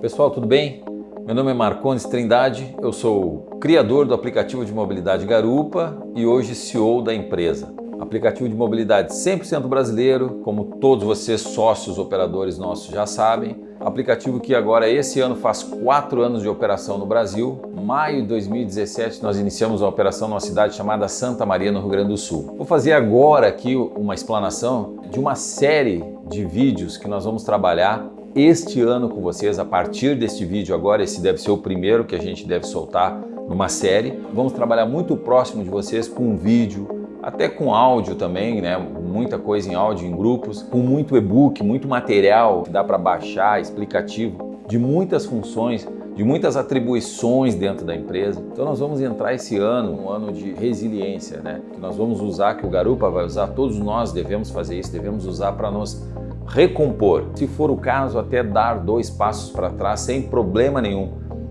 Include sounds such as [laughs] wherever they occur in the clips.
Pessoal, tudo bem? Meu nome é Marcones Trindade, eu sou criador do aplicativo de mobilidade Garupa e hoje CEO da empresa. Aplicativo de mobilidade 100% brasileiro, como todos vocês sócios operadores nossos já sabem. Aplicativo que agora esse ano faz quatro anos de operação no Brasil. Maio de 2017 nós iniciamos a operação numa cidade chamada Santa Maria, no Rio Grande do Sul. Vou fazer agora aqui uma explanação de uma série de vídeos que nós vamos trabalhar este ano com vocês, a partir deste vídeo agora, esse deve ser o primeiro que a gente deve soltar numa série. Vamos trabalhar muito próximo de vocês com vídeo, até com áudio também, né? Muita coisa em áudio, em grupos, com muito e-book, muito material que dá para baixar, explicativo, de muitas funções, de muitas atribuições dentro da empresa. Então nós vamos entrar esse ano, um ano de resiliência, né? Que nós vamos usar, que o Garupa vai usar, todos nós devemos fazer isso, devemos usar para nos recompor. Se for o caso, até dar dois passos para trás sem problema nenhum.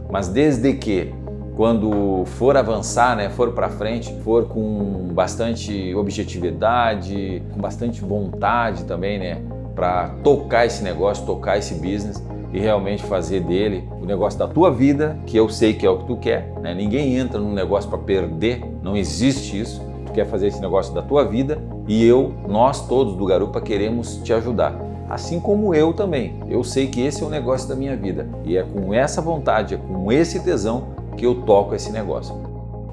Mas desde que quando for avançar, né, for para frente, for com bastante objetividade, com bastante vontade também, né, para tocar esse negócio, tocar esse business e realmente fazer dele o negócio da tua vida, que eu sei que é o que tu quer. Né? Ninguém entra num negócio para perder, não existe isso. Tu quer fazer esse negócio da tua vida e eu, nós todos do Garupa queremos te ajudar. Assim como eu também. Eu sei que esse é o negócio da minha vida e é com essa vontade, é com esse tesão que eu toco esse negócio.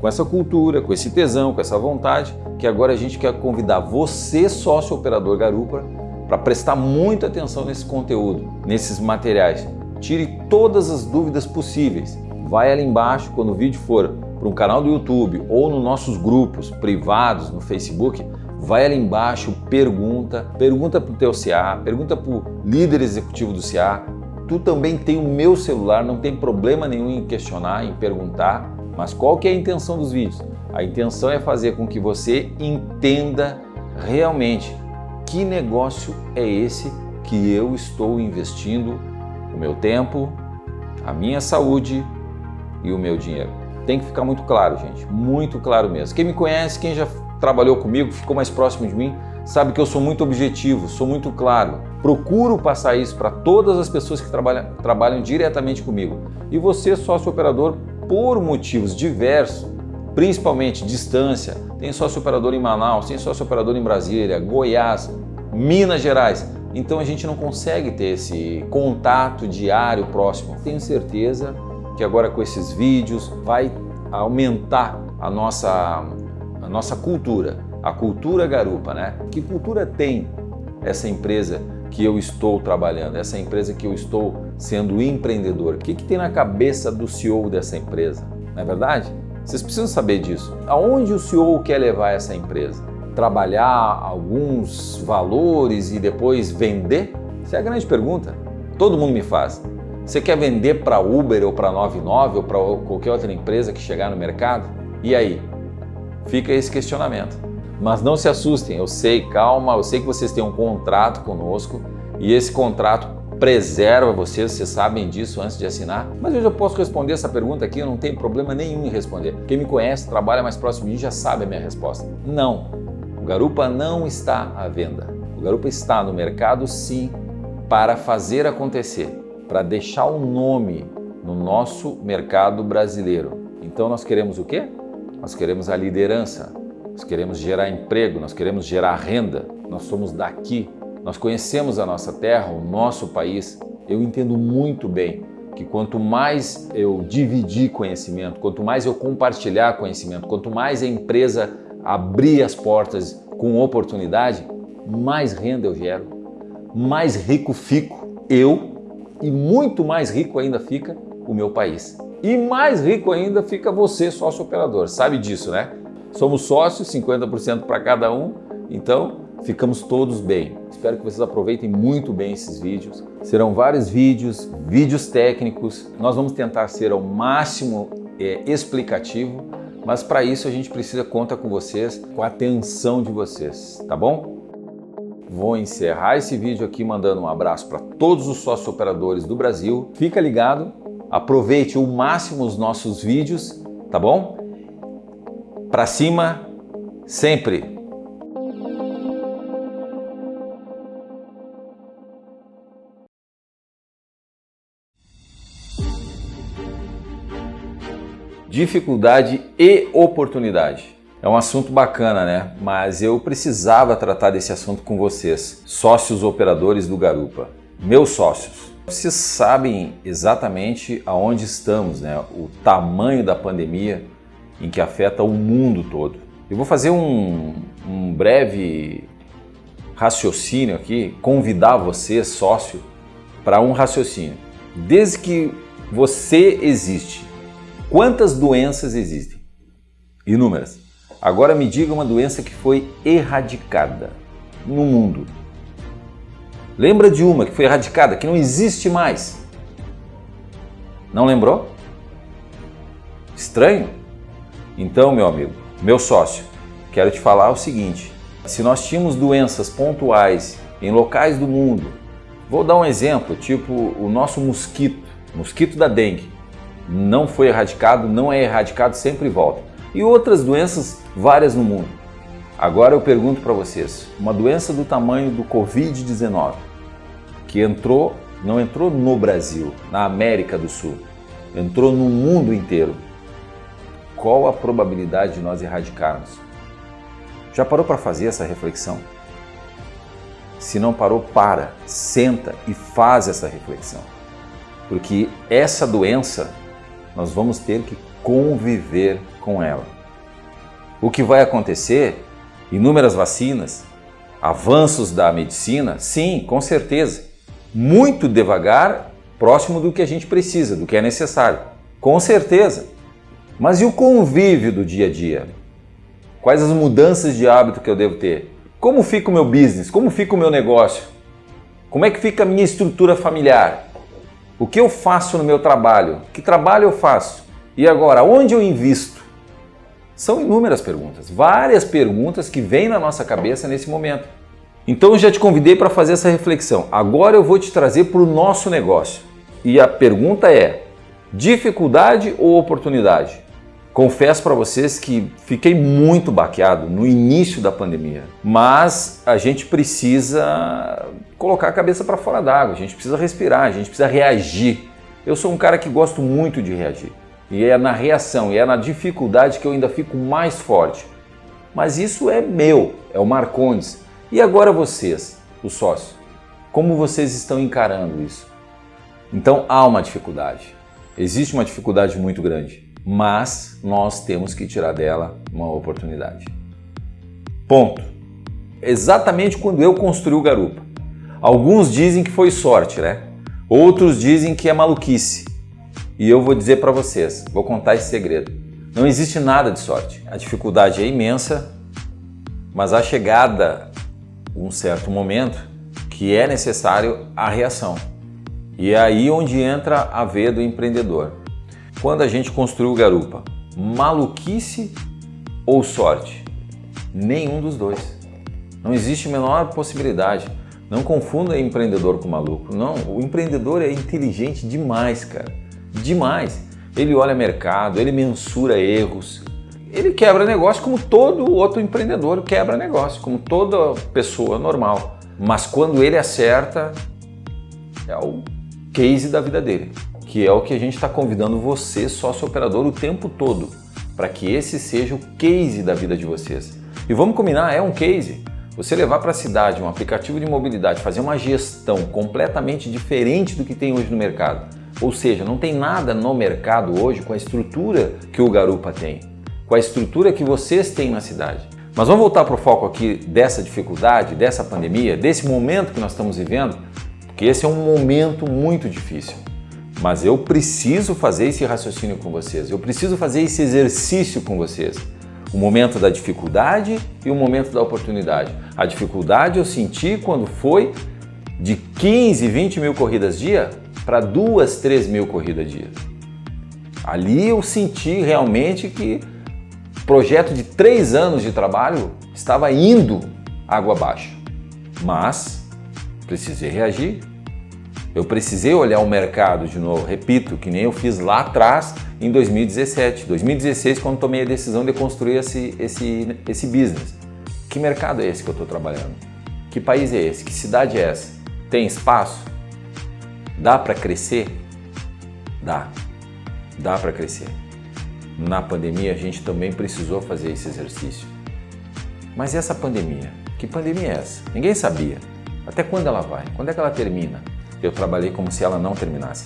Com essa cultura, com esse tesão, com essa vontade, que agora a gente quer convidar você, sócio operador Garupa, para prestar muita atenção nesse conteúdo, nesses materiais. Tire todas as dúvidas possíveis. Vai ali embaixo, quando o vídeo for para um canal do YouTube ou nos nossos grupos privados no Facebook, vai ali embaixo, pergunta, pergunta para o teu CA, pergunta para o líder executivo do CA, Tu também tem o meu celular, não tem problema nenhum em questionar, em perguntar, mas qual que é a intenção dos vídeos? A intenção é fazer com que você entenda realmente que negócio é esse que eu estou investindo o meu tempo, a minha saúde e o meu dinheiro. Tem que ficar muito claro, gente, muito claro mesmo. Quem me conhece, quem já trabalhou comigo, ficou mais próximo de mim, sabe que eu sou muito objetivo, sou muito claro. Procuro passar isso para todas as pessoas que trabalham, trabalham diretamente comigo. E você, sócio operador, por motivos diversos, principalmente distância, tem sócio operador em Manaus, tem sócio operador em Brasília, Goiás, Minas Gerais. Então a gente não consegue ter esse contato diário próximo. Tenho certeza que agora com esses vídeos vai aumentar a nossa, a nossa cultura a cultura garupa, né? Que cultura tem essa empresa que eu estou trabalhando, essa empresa que eu estou sendo empreendedor? O que, que tem na cabeça do CEO dessa empresa? Não é verdade? Vocês precisam saber disso. Aonde o CEO quer levar essa empresa? Trabalhar alguns valores e depois vender? Essa é a grande pergunta. Todo mundo me faz. Você quer vender para Uber ou para 99 ou para qualquer outra empresa que chegar no mercado? E aí? Fica esse questionamento. Mas não se assustem, eu sei, calma, eu sei que vocês têm um contrato conosco e esse contrato preserva vocês, vocês sabem disso antes de assinar, mas eu posso responder essa pergunta aqui, eu não tenho problema nenhum em responder. Quem me conhece, trabalha mais próximo de mim, já sabe a minha resposta. Não, o Garupa não está à venda. O Garupa está no mercado sim para fazer acontecer, para deixar o um nome no nosso mercado brasileiro. Então nós queremos o quê? Nós queremos a liderança, nós queremos gerar emprego, nós queremos gerar renda, nós somos daqui, nós conhecemos a nossa terra, o nosso país. Eu entendo muito bem que quanto mais eu dividir conhecimento, quanto mais eu compartilhar conhecimento, quanto mais a empresa abrir as portas com oportunidade, mais renda eu gero, mais rico fico eu e muito mais rico ainda fica o meu país. E mais rico ainda fica você, sócio operador. Sabe disso, né? Somos sócios, 50% para cada um, então ficamos todos bem. Espero que vocês aproveitem muito bem esses vídeos. Serão vários vídeos, vídeos técnicos. Nós vamos tentar ser ao máximo é, explicativo, mas para isso a gente precisa contar com vocês, com a atenção de vocês, tá bom? Vou encerrar esse vídeo aqui mandando um abraço para todos os sócios operadores do Brasil. Fica ligado, aproveite o máximo os nossos vídeos, tá bom? para cima sempre. Dificuldade e oportunidade. É um assunto bacana, né? Mas eu precisava tratar desse assunto com vocês, sócios operadores do Garupa, meus sócios. Vocês sabem exatamente aonde estamos, né? O tamanho da pandemia, em que afeta o mundo todo. Eu vou fazer um, um breve raciocínio aqui, convidar você, sócio, para um raciocínio. Desde que você existe, quantas doenças existem? Inúmeras. Agora me diga uma doença que foi erradicada no mundo. Lembra de uma que foi erradicada, que não existe mais? Não lembrou? Estranho? Então, meu amigo, meu sócio, quero te falar o seguinte: se nós tínhamos doenças pontuais em locais do mundo, vou dar um exemplo, tipo o nosso mosquito, mosquito da dengue, não foi erradicado, não é erradicado, sempre volta. E outras doenças várias no mundo. Agora eu pergunto para vocês, uma doença do tamanho do Covid-19, que entrou, não entrou no Brasil, na América do Sul, entrou no mundo inteiro. Qual a probabilidade de nós erradicarmos? Já parou para fazer essa reflexão? Se não parou, para, senta e faz essa reflexão. Porque essa doença, nós vamos ter que conviver com ela. O que vai acontecer? Inúmeras vacinas, avanços da medicina? Sim, com certeza. Muito devagar, próximo do que a gente precisa, do que é necessário. Com certeza. Mas e o convívio do dia a dia? Quais as mudanças de hábito que eu devo ter? Como fica o meu business? Como fica o meu negócio? Como é que fica a minha estrutura familiar? O que eu faço no meu trabalho? Que trabalho eu faço? E agora, onde eu invisto? São inúmeras perguntas, várias perguntas que vêm na nossa cabeça nesse momento. Então eu já te convidei para fazer essa reflexão. Agora eu vou te trazer para o nosso negócio. E a pergunta é: dificuldade ou oportunidade? Confesso para vocês que fiquei muito baqueado no início da pandemia, mas a gente precisa colocar a cabeça para fora d'água, a gente precisa respirar, a gente precisa reagir. Eu sou um cara que gosto muito de reagir e é na reação e é na dificuldade que eu ainda fico mais forte. Mas isso é meu, é o Marcondes. E agora vocês, os sócios, como vocês estão encarando isso? Então há uma dificuldade, existe uma dificuldade muito grande mas nós temos que tirar dela uma oportunidade. Ponto. Exatamente quando eu construí o Garupa. Alguns dizem que foi sorte, né? Outros dizem que é maluquice. E eu vou dizer para vocês, vou contar esse segredo. Não existe nada de sorte. A dificuldade é imensa, mas a chegada um certo momento que é necessário a reação. E é aí onde entra a veia do empreendedor quando a gente construiu Garupa? Maluquice ou sorte? Nenhum dos dois. Não existe a menor possibilidade. Não confunda empreendedor com maluco. Não, o empreendedor é inteligente demais, cara. Demais. Ele olha mercado, ele mensura erros, ele quebra negócio como todo outro empreendedor quebra negócio, como toda pessoa normal. Mas quando ele acerta, é o case da vida dele que é o que a gente está convidando você, sócio operador, o tempo todo, para que esse seja o case da vida de vocês. E vamos combinar, é um case. Você levar para a cidade um aplicativo de mobilidade, fazer uma gestão completamente diferente do que tem hoje no mercado. Ou seja, não tem nada no mercado hoje com a estrutura que o Garupa tem, com a estrutura que vocês têm na cidade. Mas vamos voltar para o foco aqui dessa dificuldade, dessa pandemia, desse momento que nós estamos vivendo, porque esse é um momento muito difícil. Mas eu preciso fazer esse raciocínio com vocês, eu preciso fazer esse exercício com vocês. O momento da dificuldade e o momento da oportunidade. A dificuldade eu senti quando foi de 15, 20 mil corridas dia para duas, 3 mil corridas dia. Ali eu senti realmente que projeto de três anos de trabalho estava indo água abaixo. Mas precisei reagir, eu precisei olhar o mercado de novo, repito, que nem eu fiz lá atrás em 2017, 2016, quando tomei a decisão de construir esse, esse, esse business. Que mercado é esse que eu estou trabalhando? Que país é esse? Que cidade é essa? Tem espaço? Dá para crescer? Dá. Dá para crescer. na pandemia a gente também precisou fazer esse exercício. Mas e essa pandemia? Que pandemia é essa? Ninguém sabia. Até quando ela vai? Quando é que ela termina? Eu trabalhei como se ela não terminasse.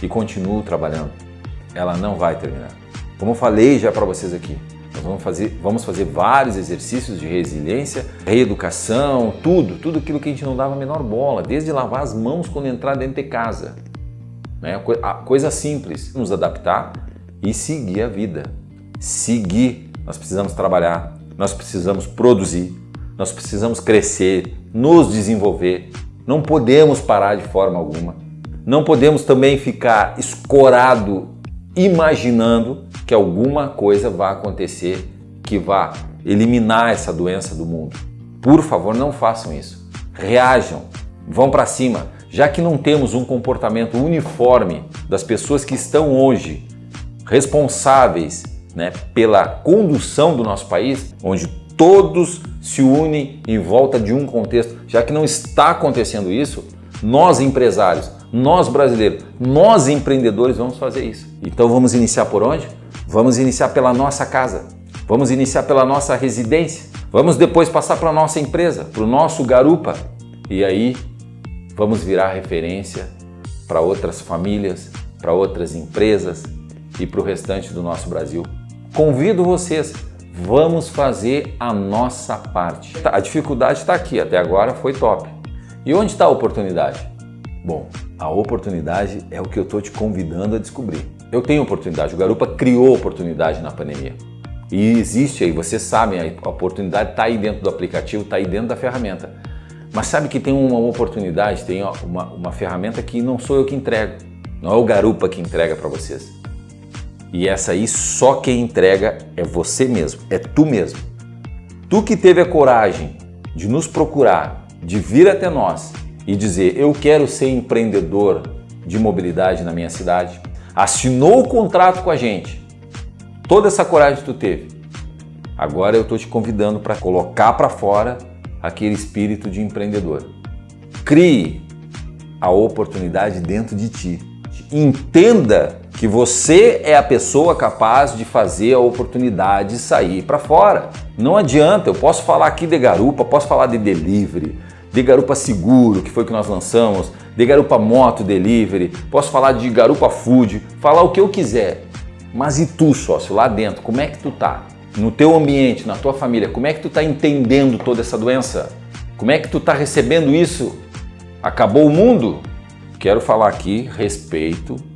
E continuo trabalhando. Ela não vai terminar. Como eu falei já para vocês aqui, nós vamos fazer, vamos fazer vários exercícios de resiliência, reeducação, tudo, tudo aquilo que a gente não dava a menor bola, desde lavar as mãos quando entrar dentro de casa. Né? Coisa simples, nos adaptar e seguir a vida. Seguir. Nós precisamos trabalhar, nós precisamos produzir, nós precisamos crescer, nos desenvolver. Não podemos parar de forma alguma. Não podemos também ficar escorado imaginando que alguma coisa vai acontecer que vá eliminar essa doença do mundo. Por favor, não façam isso. Reajam, vão para cima. Já que não temos um comportamento uniforme das pessoas que estão hoje responsáveis né, pela condução do nosso país, onde todos se unem em volta de um contexto, já que não está acontecendo isso, nós empresários, nós brasileiros, nós empreendedores vamos fazer isso. Então vamos iniciar por onde? Vamos iniciar pela nossa casa, vamos iniciar pela nossa residência, vamos depois passar para a nossa empresa, para o nosso garupa e aí vamos virar referência para outras famílias, para outras empresas e para o restante do nosso Brasil. Convido vocês, vamos fazer a nossa parte. A dificuldade está aqui, até agora foi top. E onde está a oportunidade? Bom, a oportunidade é o que eu estou te convidando a descobrir. Eu tenho oportunidade, o Garupa criou oportunidade na pandemia. E existe aí, vocês sabem, a oportunidade está aí dentro do aplicativo, está aí dentro da ferramenta. Mas sabe que tem uma oportunidade, tem uma, uma ferramenta que não sou eu que entrego, não é o Garupa que entrega para vocês. E essa aí só quem entrega é você mesmo, é tu mesmo. Tu que teve a coragem de nos procurar, de vir até nós e dizer eu quero ser empreendedor de mobilidade na minha cidade, assinou o contrato com a gente, toda essa coragem tu teve. Agora eu estou te convidando para colocar para fora aquele espírito de empreendedor. Crie a oportunidade dentro de ti. Entenda que você é a pessoa capaz de fazer a oportunidade sair para fora. Não adianta, eu posso falar aqui de garupa, posso falar de delivery, de garupa seguro, que foi que nós lançamos, de garupa moto delivery, posso falar de garupa food, falar o que eu quiser. Mas e tu, sócio, lá dentro, como é que tu tá? No teu ambiente, na tua família, como é que tu tá entendendo toda essa doença? Como é que tu tá recebendo isso? Acabou o mundo? Quero falar aqui respeito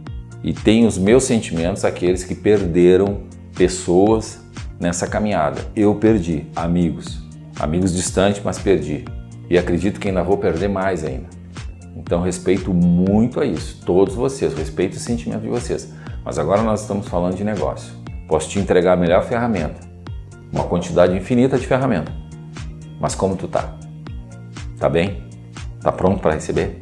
e tenho os meus sentimentos aqueles que perderam pessoas nessa caminhada. Eu perdi amigos, amigos distantes, mas perdi. E acredito que ainda vou perder mais ainda. Então respeito muito a isso, todos vocês, respeito o sentimento de vocês. Mas agora nós estamos falando de negócio. Posso te entregar a melhor ferramenta, uma quantidade infinita de ferramenta. Mas como tu tá? Tá bem? Tá pronto para receber?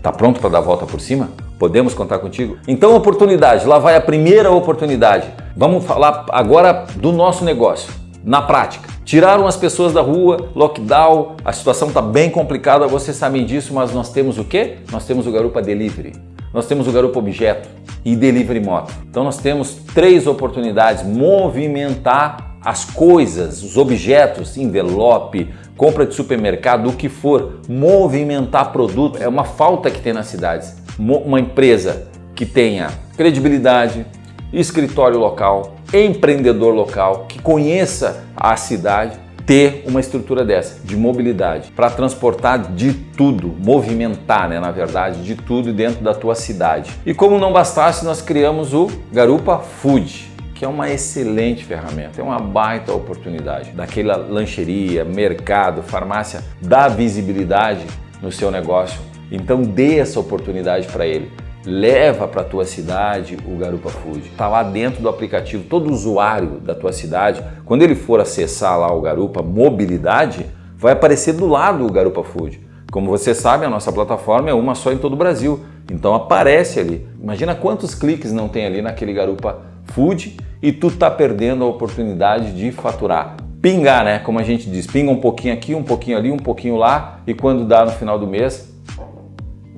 Tá pronto para dar a volta por cima? Podemos contar contigo? Então, oportunidade, lá vai a primeira oportunidade. Vamos falar agora do nosso negócio, na prática. Tiraram as pessoas da rua, lockdown, a situação está bem complicada, vocês sabem disso, mas nós temos o quê? Nós temos o Garupa Delivery, nós temos o Garupa Objeto e Delivery Moto. Então nós temos três oportunidades, movimentar as coisas, os objetos, envelope, compra de supermercado, o que for, movimentar produto, é uma falta que tem nas cidades uma empresa que tenha credibilidade, escritório local, empreendedor local, que conheça a cidade, ter uma estrutura dessa, de mobilidade, para transportar de tudo, movimentar, né, na verdade, de tudo dentro da tua cidade. E como não bastasse, nós criamos o Garupa Food, que é uma excelente ferramenta, é uma baita oportunidade. Daquela lancheria, mercado, farmácia, dá visibilidade no seu negócio então dê essa oportunidade para ele. Leva para a tua cidade o Garupa Food. Está lá dentro do aplicativo, todo usuário da tua cidade, quando ele for acessar lá o Garupa Mobilidade, vai aparecer do lado o Garupa Food. Como você sabe, a nossa plataforma é uma só em todo o Brasil, então aparece ali. Imagina quantos cliques não tem ali naquele Garupa Food e tu tá perdendo a oportunidade de faturar. Pingar, né? Como a gente diz, pinga um pouquinho aqui, um pouquinho ali, um pouquinho lá e quando dá no final do mês,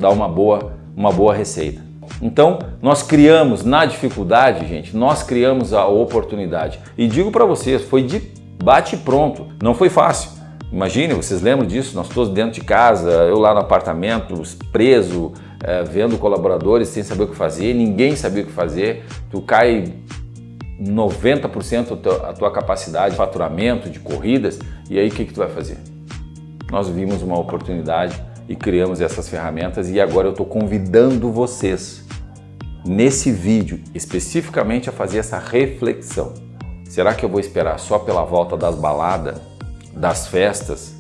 dá uma boa, uma boa receita. Então, nós criamos na dificuldade, gente, nós criamos a oportunidade. E digo para vocês, foi de bate pronto, não foi fácil. Imagine, vocês lembram disso? Nós todos dentro de casa, eu lá no apartamento, preso, é, vendo colaboradores sem saber o que fazer, ninguém sabia o que fazer, tu cai 90% a tua capacidade de faturamento, de corridas, e aí o que, que tu vai fazer? Nós vimos uma oportunidade e criamos essas ferramentas e agora eu estou convidando vocês nesse vídeo especificamente a fazer essa reflexão. Será que eu vou esperar só pela volta das baladas, das festas?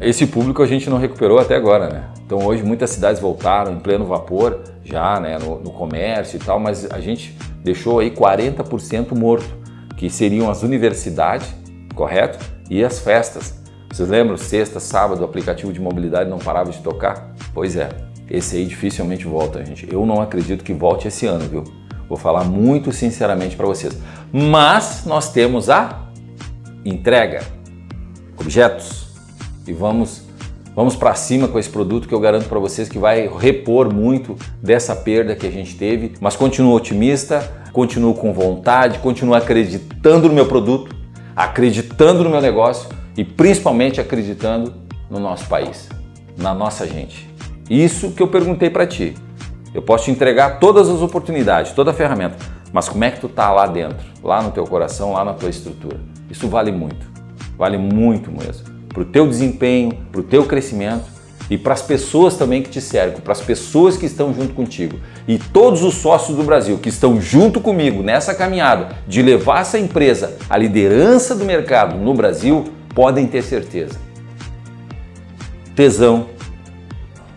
Esse público a gente não recuperou até agora, né? Então hoje muitas cidades voltaram em pleno vapor, já né, no, no comércio e tal, mas a gente deixou aí 40% morto, que seriam as universidades, correto? E as festas. Vocês lembram, sexta, sábado, o aplicativo de mobilidade não parava de tocar? Pois é, esse aí dificilmente volta, gente. Eu não acredito que volte esse ano, viu? Vou falar muito sinceramente para vocês. Mas nós temos a entrega, objetos, e vamos Vamos para cima com esse produto que eu garanto para vocês que vai repor muito dessa perda que a gente teve, mas continuo otimista, continuo com vontade, continuo acreditando no meu produto, acreditando no meu negócio e principalmente acreditando no nosso país, na nossa gente. Isso que eu perguntei para ti. Eu posso te entregar todas as oportunidades, toda a ferramenta, mas como é que tu tá lá dentro, lá no teu coração, lá na tua estrutura? Isso vale muito, vale muito mesmo para o teu desempenho, para o teu crescimento e para as pessoas também que te cercam, para as pessoas que estão junto contigo. E todos os sócios do Brasil que estão junto comigo nessa caminhada de levar essa empresa à liderança do mercado no Brasil, podem ter certeza. Tesão,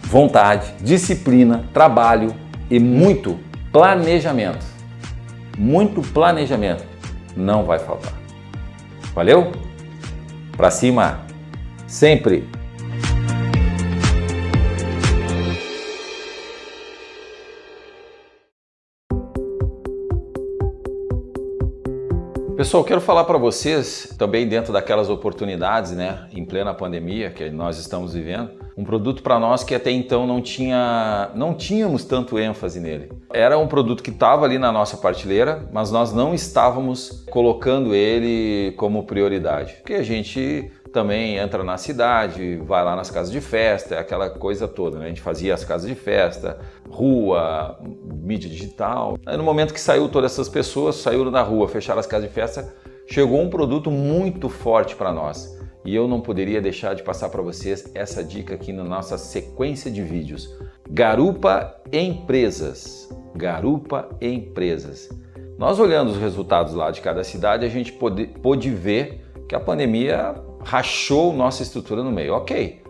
vontade, disciplina, trabalho e muito planejamento. Muito planejamento não vai faltar. Valeu? Para cima! sempre. Pessoal, quero falar para vocês também dentro daquelas oportunidades, né, em plena pandemia que nós estamos vivendo, um produto para nós que até então não tinha, não tínhamos tanto ênfase nele. Era um produto que estava ali na nossa partilheira, mas nós não estávamos colocando ele como prioridade, porque a gente também entra na cidade, vai lá nas casas de festa, aquela coisa toda. Né? A gente fazia as casas de festa, rua, mídia digital. Aí no momento que saiu todas essas pessoas, saíram na rua, fecharam as casas de festa, chegou um produto muito forte para nós. E eu não poderia deixar de passar para vocês essa dica aqui na nossa sequência de vídeos. Garupa Empresas. Garupa Empresas. Nós olhando os resultados lá de cada cidade, a gente pôde ver que a pandemia rachou nossa estrutura no meio, ok.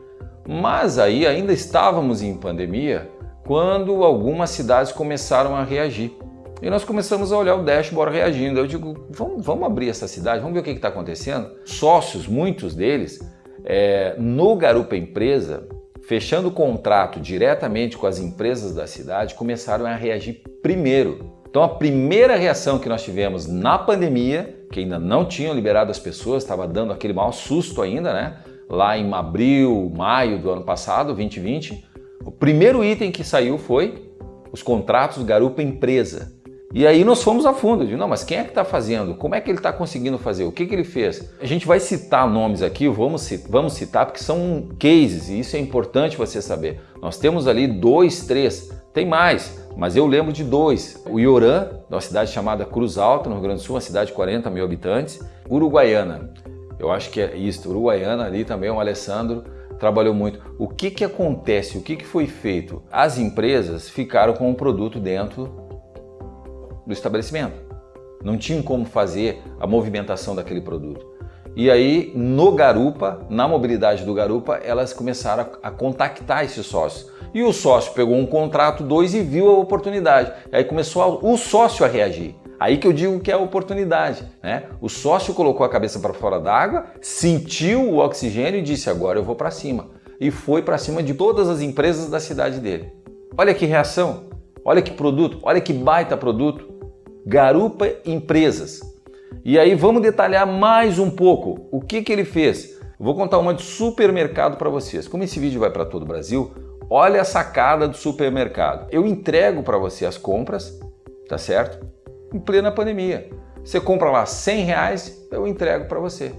Mas aí ainda estávamos em pandemia quando algumas cidades começaram a reagir. E nós começamos a olhar o dashboard reagindo. Eu digo, vamos, vamos abrir essa cidade, vamos ver o que está acontecendo. Sócios, muitos deles, é, no Garupa Empresa, fechando contrato diretamente com as empresas da cidade, começaram a reagir primeiro. Então a primeira reação que nós tivemos na pandemia que ainda não tinham liberado as pessoas, estava dando aquele mau susto ainda, né? Lá em abril, maio do ano passado, 2020, o primeiro item que saiu foi os contratos Garupa Empresa. E aí nós fomos a fundo, de não, mas quem é que está fazendo? Como é que ele está conseguindo fazer? O que, que ele fez? A gente vai citar nomes aqui, vamos, vamos citar porque são cases e isso é importante você saber. Nós temos ali dois, três, tem mais, mas eu lembro de dois. O Ioran, uma cidade chamada Cruz Alta, no Rio Grande do Sul, uma cidade de 40 mil habitantes. Uruguaiana, eu acho que é isso. Uruguaiana ali também, o Alessandro trabalhou muito. O que, que acontece? O que, que foi feito? As empresas ficaram com o produto dentro do estabelecimento. Não tinham como fazer a movimentação daquele produto. E aí, no Garupa, na mobilidade do Garupa, elas começaram a, contactar esses sócios. E o sócio pegou um contrato, dois e viu a oportunidade. E aí começou a, o sócio a reagir. Aí que eu digo que é a oportunidade. Né? O sócio colocou a cabeça para fora d'água, sentiu o oxigênio e disse: agora eu vou para cima. E foi para cima de todas as empresas da cidade dele. Olha que reação, olha que produto, olha que baita produto. Garupa Empresas. E aí vamos detalhar mais um pouco o que, que ele fez. vou contar uma de supermercado para vocês. Como esse vídeo vai para todo o Brasil, Olha a sacada do supermercado. Eu entrego para você as compras, tá certo? Em plena pandemia. Você compra lá 100 reais, eu entrego para você.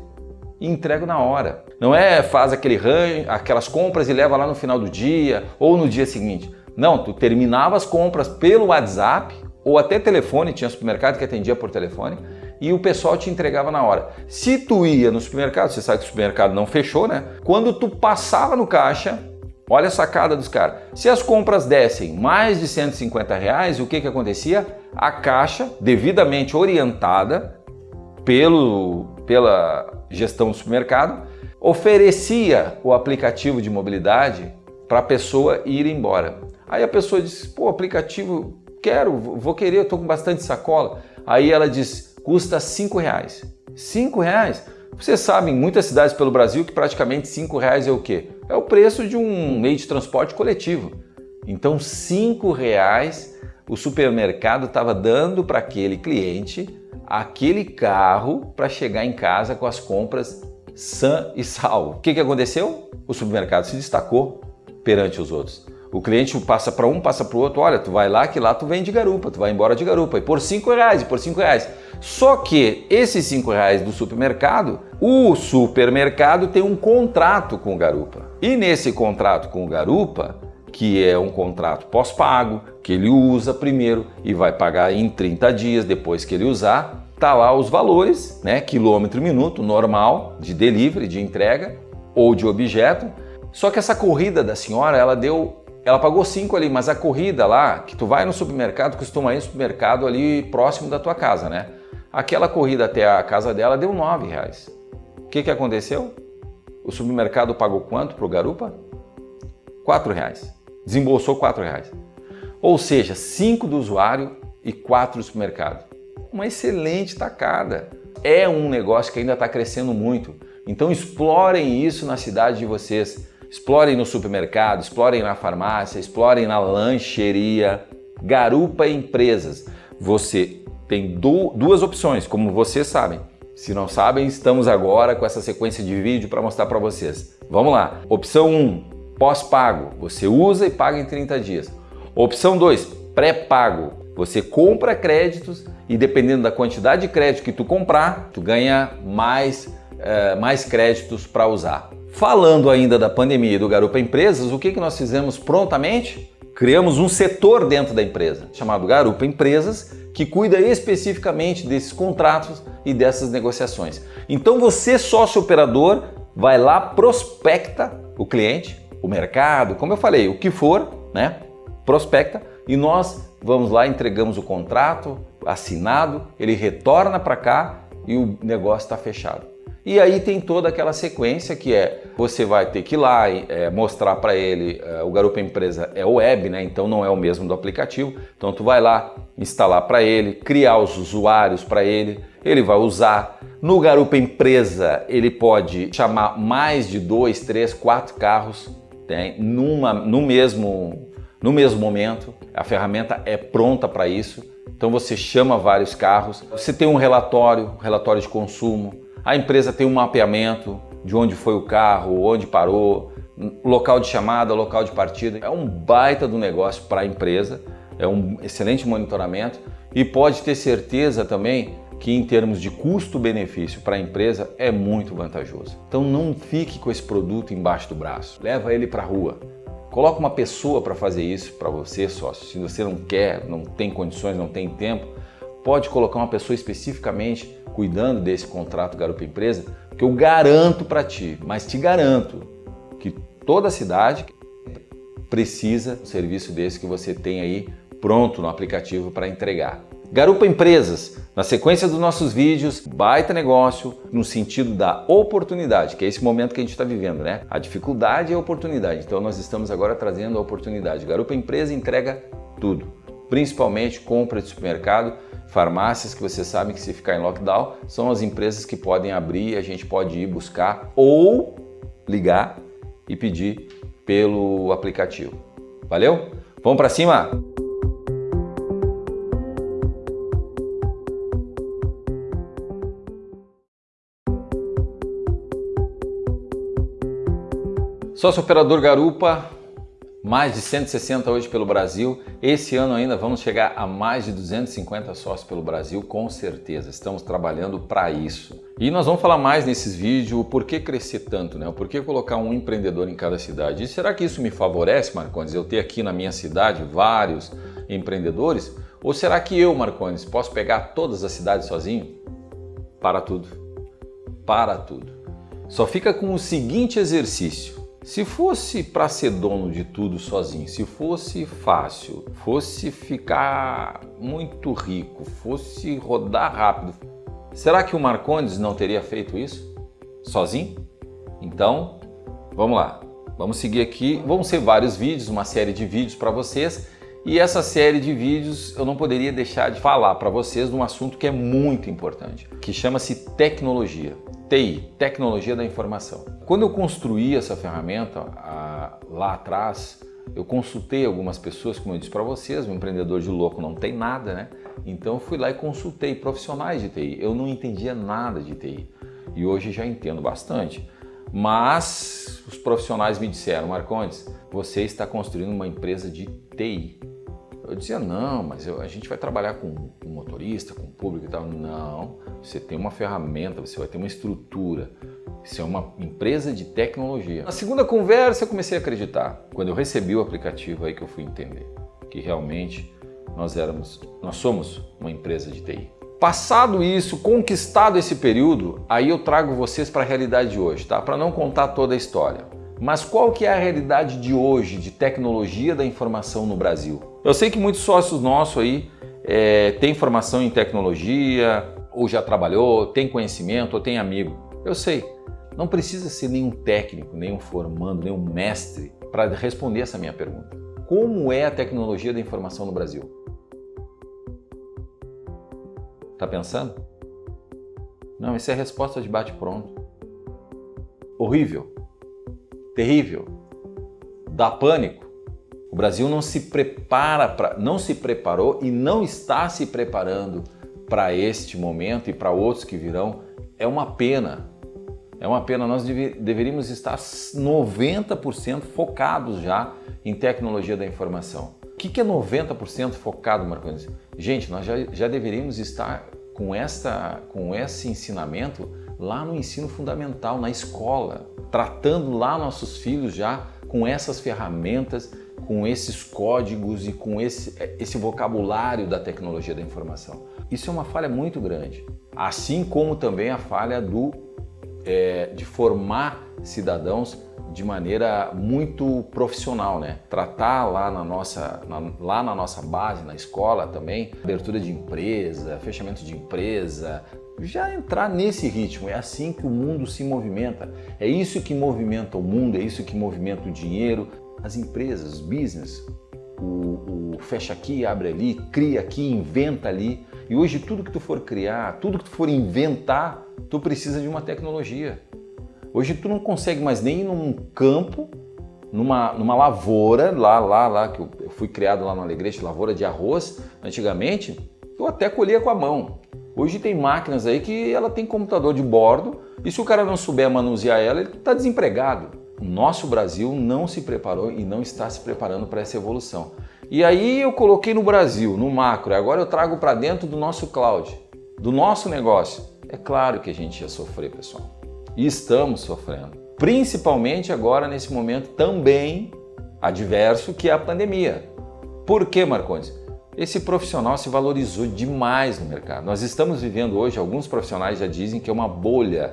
E entrego na hora. Não é faz aquele range, aquelas compras e leva lá no final do dia ou no dia seguinte. Não, tu terminava as compras pelo WhatsApp ou até telefone, tinha supermercado que atendia por telefone, e o pessoal te entregava na hora. Se tu ia no supermercado, você sabe que o supermercado não fechou, né? Quando tu passava no caixa, olha a sacada dos caras. Se as compras dessem mais de 150 reais, o que que acontecia? A caixa, devidamente orientada pelo, pela gestão do supermercado, oferecia o aplicativo de mobilidade para a pessoa ir embora. Aí a pessoa diz, pô, aplicativo, quero, vou querer, estou com bastante sacola. Aí ela diz, custa cinco reais. Cinco reais? Você sabe, em muitas cidades pelo Brasil, que praticamente cinco reais é o quê? É o preço de um meio de transporte coletivo. Então, cinco reais o supermercado estava dando para aquele cliente aquele carro para chegar em casa com as compras sã e salvo. O que, que aconteceu? O supermercado se destacou perante os outros. O cliente passa para um, passa para o outro, olha, tu vai lá que lá tu vem de garupa, tu vai embora de garupa, e por cinco reais, e por cinco reais. Só que esses cinco reais do supermercado, o supermercado tem um contrato com o garupa. E nesse contrato com o garupa, que é um contrato pós-pago, que ele usa primeiro e vai pagar em 30 dias depois que ele usar, tá lá os valores, né, quilômetro minuto normal de delivery, de entrega ou de objeto. Só que essa corrida da senhora, ela deu ela pagou 5 ali, mas a corrida lá, que tu vai no supermercado, costuma ir no supermercado ali próximo da tua casa, né? Aquela corrida até a casa dela deu 9 reais. O que, que aconteceu? O supermercado pagou quanto para o garupa? 4 reais. Desembolsou 4 reais. Ou seja, 5 do usuário e 4 do supermercado. Uma excelente tacada. É um negócio que ainda está crescendo muito. Então explorem isso na cidade de vocês. Explorem no supermercado, explorem na farmácia, explorem na lancheria. Garupa Empresas. Você tem duas opções, como vocês sabem. Se não sabem, estamos agora com essa sequência de vídeo para mostrar para vocês. Vamos lá. Opção 1, pós-pago. Você usa e paga em 30 dias. Opção 2, pré-pago. Você compra créditos e dependendo da quantidade de crédito que tu comprar, tu ganha mais, uh, mais créditos para usar. Falando ainda da pandemia e do Garupa Empresas, o que, que nós fizemos prontamente? Criamos um setor dentro da empresa, chamado Garupa Empresas, que cuida especificamente desses contratos e dessas negociações. Então você, sócio operador, vai lá, prospecta o cliente, o mercado, como eu falei, o que for, né? Prospecta e nós vamos lá, entregamos o contrato assinado, ele retorna para cá e o negócio está fechado. E aí tem toda aquela sequência que é, você vai ter que ir lá e é, mostrar para ele, é, o Garupa Empresa é web, né? então não é o mesmo do aplicativo, então tu vai lá, instalar para ele, criar os usuários para ele, ele vai usar. No Garupa Empresa ele pode chamar mais de dois, três, quatro carros né? Numa, no, mesmo, no mesmo momento, a ferramenta é pronta para isso, então você chama vários carros, você tem um relatório, relatório de consumo, a empresa tem um mapeamento de onde foi o carro, onde parou, local de chamada, local de partida. É um baita do negócio para a empresa, é um excelente monitoramento e pode ter certeza também que em termos de custo-benefício para a empresa é muito vantajoso. Então não fique com esse produto embaixo do braço, leva ele para a rua. Coloca uma pessoa para fazer isso para você, sócio. Se você não quer, não tem condições, não tem tempo, pode colocar uma pessoa especificamente cuidando desse contrato Garupa Empresa, que eu garanto para ti, mas te garanto que toda cidade precisa um serviço desse que você tem aí pronto no aplicativo para entregar. Garupa Empresas, na sequência dos nossos vídeos, baita negócio no sentido da oportunidade, que é esse momento que a gente está vivendo, né? A dificuldade é a oportunidade, então nós estamos agora trazendo a oportunidade. Garupa Empresa entrega tudo, principalmente compra de supermercado, farmácias que você sabe que se ficar em lockdown são as empresas que podem abrir e a gente pode ir buscar ou ligar e pedir pelo aplicativo. Valeu? Vamos para cima? Sócio operador Garupa, mais de 160 hoje pelo Brasil. Esse ano ainda vamos chegar a mais de 250 sócios pelo Brasil, com certeza. Estamos trabalhando para isso. E nós vamos falar mais nesses vídeos o porquê crescer tanto, né? O porquê colocar um empreendedor em cada cidade. E será que isso me favorece, Marcones, eu ter aqui na minha cidade vários empreendedores? Ou será que eu, Marcones, posso pegar todas as cidades sozinho? Para tudo. Para tudo. Só fica com o seguinte exercício. Se fosse para ser dono de tudo sozinho, se fosse fácil, fosse ficar muito rico, fosse rodar rápido, será que o Marcondes não teria feito isso sozinho? Então, vamos lá. Vamos seguir aqui. Vão ser vários vídeos, uma série de vídeos para vocês. E essa série de vídeos eu não poderia deixar de falar para vocês de um assunto que é muito importante, que chama-se tecnologia. TI, Tecnologia da Informação. Quando eu construí essa ferramenta a, lá atrás, eu consultei algumas pessoas, como eu disse para vocês, um empreendedor de louco não tem nada, né? Então eu fui lá e consultei profissionais de TI. Eu não entendia nada de TI e hoje já entendo bastante. Mas os profissionais me disseram, Marcondes, você está construindo uma empresa de TI. Eu dizia, não, mas eu, a gente vai trabalhar com, com motorista, com público e tal. Não, você tem uma ferramenta, você vai ter uma estrutura. Isso é uma empresa de tecnologia. Na segunda conversa eu comecei a acreditar. Quando eu recebi o aplicativo aí que eu fui entender que realmente nós éramos, nós somos uma empresa de TI. Passado isso, conquistado esse período, aí eu trago vocês para a realidade de hoje, tá? Para não contar toda a história. Mas qual que é a realidade de hoje de tecnologia da informação no Brasil? Eu sei que muitos sócios nossos aí é, têm formação em tecnologia, ou já trabalhou, tem conhecimento, ou tem amigo. Eu sei, não precisa ser nenhum técnico, nenhum formando, nenhum mestre para responder essa minha pergunta. Como é a tecnologia da informação no Brasil? Tá pensando? Não, isso é resposta de bate-pronto. Horrível terrível, dá pânico. O Brasil não se prepara para, não se preparou e não está se preparando para este momento e para outros que virão. É uma pena. É uma pena. Nós deve, deveríamos estar 90% focados já em tecnologia da informação. O que, que é 90% focado, Marcos? Gente, nós já, já deveríamos estar com, esta, com esse ensinamento lá no ensino fundamental, na escola, tratando lá nossos filhos já com essas ferramentas, com esses códigos e com esse, esse vocabulário da tecnologia da informação. Isso é uma falha muito grande, assim como também a falha do, é, de formar cidadãos de maneira muito profissional, né? Tratar lá na nossa, na, lá na nossa base, na escola também, abertura de empresa, fechamento de empresa, já entrar nesse ritmo. É assim que o mundo se movimenta. É isso que movimenta o mundo, é isso que movimenta o dinheiro. As empresas, o business, o, o fecha aqui, abre ali, cria aqui, inventa ali. E hoje tudo que tu for criar, tudo que tu for inventar, tu precisa de uma tecnologia. Hoje tu não consegue mais nem ir num campo, numa, numa lavoura, lá, lá, lá, que eu fui criado lá no Alegrete, lavoura de arroz, antigamente, eu até colhia com a mão. Hoje tem máquinas aí que ela tem computador de bordo e se o cara não souber manusear ela, ele está desempregado. O nosso Brasil não se preparou e não está se preparando para essa evolução. E aí eu coloquei no Brasil, no macro, agora eu trago para dentro do nosso cloud, do nosso negócio. É claro que a gente ia sofrer, pessoal. E estamos sofrendo. Principalmente agora nesse momento também adverso que é a pandemia. Por que, Marcondes? Esse profissional se valorizou demais no mercado. Nós estamos vivendo hoje, alguns profissionais já dizem que é uma bolha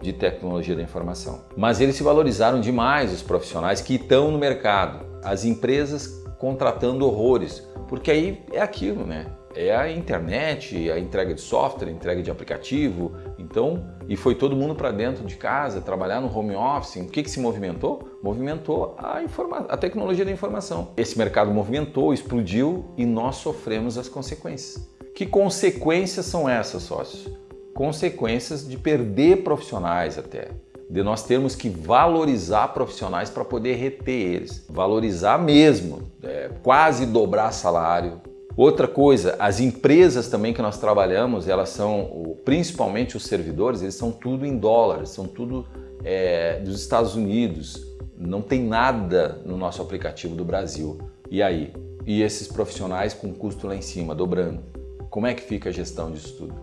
de tecnologia da informação. Mas eles se valorizaram demais, os profissionais que estão no mercado. As empresas contratando horrores, porque aí é aquilo, né? É a internet, a entrega de software, a entrega de aplicativo. Então, e foi todo mundo para dentro de casa, trabalhar no home office. O que, que se movimentou? Movimentou a, a tecnologia da informação. Esse mercado movimentou, explodiu e nós sofremos as consequências. Que consequências são essas, sócios? Consequências de perder profissionais até, de nós termos que valorizar profissionais para poder reter eles. Valorizar mesmo, é, quase dobrar salário, Outra coisa, as empresas também que nós trabalhamos, elas são, principalmente os servidores, eles são tudo em dólares, são tudo é, dos Estados Unidos. Não tem nada no nosso aplicativo do Brasil. E aí? E esses profissionais com custo lá em cima, dobrando. Como é que fica a gestão disso tudo?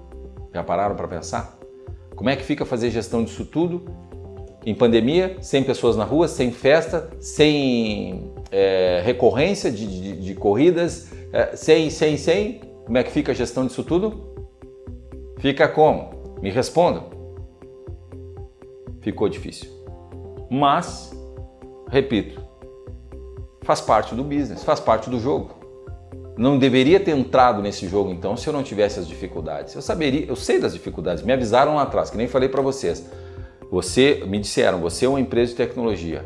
Já pararam para pensar? Como é que fica fazer gestão disso tudo em pandemia, sem pessoas na rua, sem festa, sem é, recorrência de, de, de corridas, é, sem, sem, sem? Como é que fica a gestão disso tudo? Fica como? Me respondam. Ficou difícil. Mas, repito, faz parte do business, faz parte do jogo. Não deveria ter entrado nesse jogo então se eu não tivesse as dificuldades. Eu saberia, eu sei das dificuldades, me avisaram lá atrás, que nem falei para vocês. Você, me disseram, você é uma empresa de tecnologia.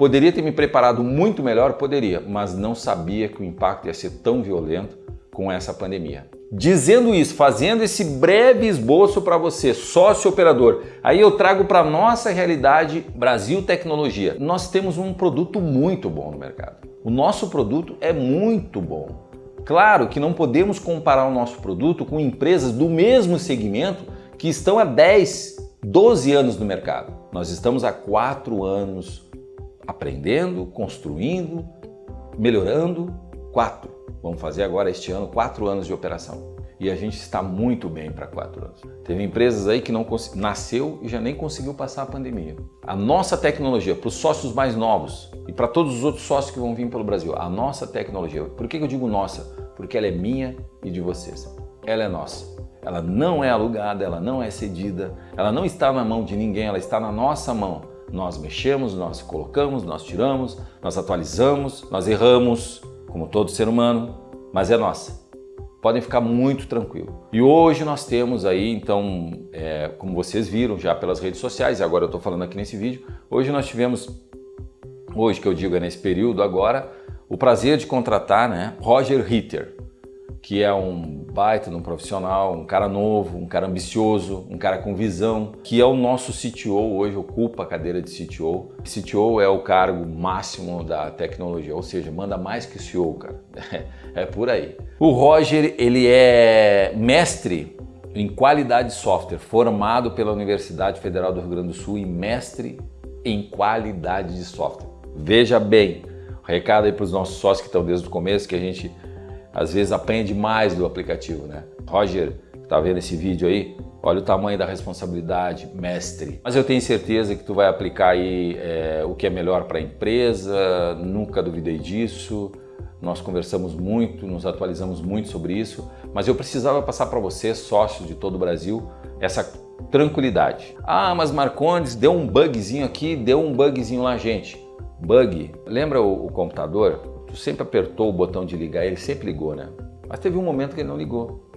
Poderia ter me preparado muito melhor? Poderia, mas não sabia que o impacto ia ser tão violento com essa pandemia. Dizendo isso, fazendo esse breve esboço para você, sócio operador, aí eu trago para nossa realidade Brasil Tecnologia. Nós temos um produto muito bom no mercado. O nosso produto é muito bom. Claro que não podemos comparar o nosso produto com empresas do mesmo segmento que estão há 10, 12 anos no mercado. Nós estamos há 4 anos aprendendo, construindo, melhorando. 4. Vamos fazer agora este ano 4 anos de operação. E a gente está muito bem para 4 anos. Teve empresas aí que não nasceu e já nem conseguiu passar a pandemia. A nossa tecnologia, para os sócios mais novos e para todos os outros sócios que vão vir pelo Brasil, a nossa tecnologia, por que eu digo nossa? Porque ela é minha e de vocês. Ela é nossa. Ela não é alugada, ela não é cedida, ela não está na mão de ninguém, ela está na nossa mão. Nós mexemos, nós colocamos, nós tiramos, nós atualizamos, nós erramos, como todo ser humano, mas é nossa. Podem ficar muito tranquilos. E hoje nós temos aí, então, é, como vocês viram já pelas redes sociais, e agora eu estou falando aqui nesse vídeo, hoje nós tivemos, hoje que eu digo é nesse período agora, o prazer de contratar né, Roger Ritter que é um baita um profissional, um cara novo, um cara ambicioso, um cara com visão, que é o nosso CTO, hoje ocupa a cadeira de CTO. CTO é o cargo máximo da tecnologia, ou seja, manda mais que o CEO, cara. [laughs] É por aí. O Roger, ele é mestre em qualidade de software, formado pela Universidade Federal do Rio Grande do Sul e mestre em qualidade de software. Veja bem, recado aí para os nossos sócios que estão desde o começo, que a gente às vezes aprende mais do aplicativo, né? Roger, tá vendo esse vídeo aí? Olha o tamanho da responsabilidade, mestre. Mas eu tenho certeza que tu vai aplicar aí é, o que é melhor para a empresa, nunca duvidei disso. Nós conversamos muito, nos atualizamos muito sobre isso, mas eu precisava passar para você, sócios de todo o Brasil, essa tranquilidade. Ah, mas Marcondes deu um bugzinho aqui, deu um bugzinho lá, gente. Bug, lembra o, o computador? Tu sempre apertou o botão de ligar, ele sempre ligou, né? Mas teve um momento que ele não ligou.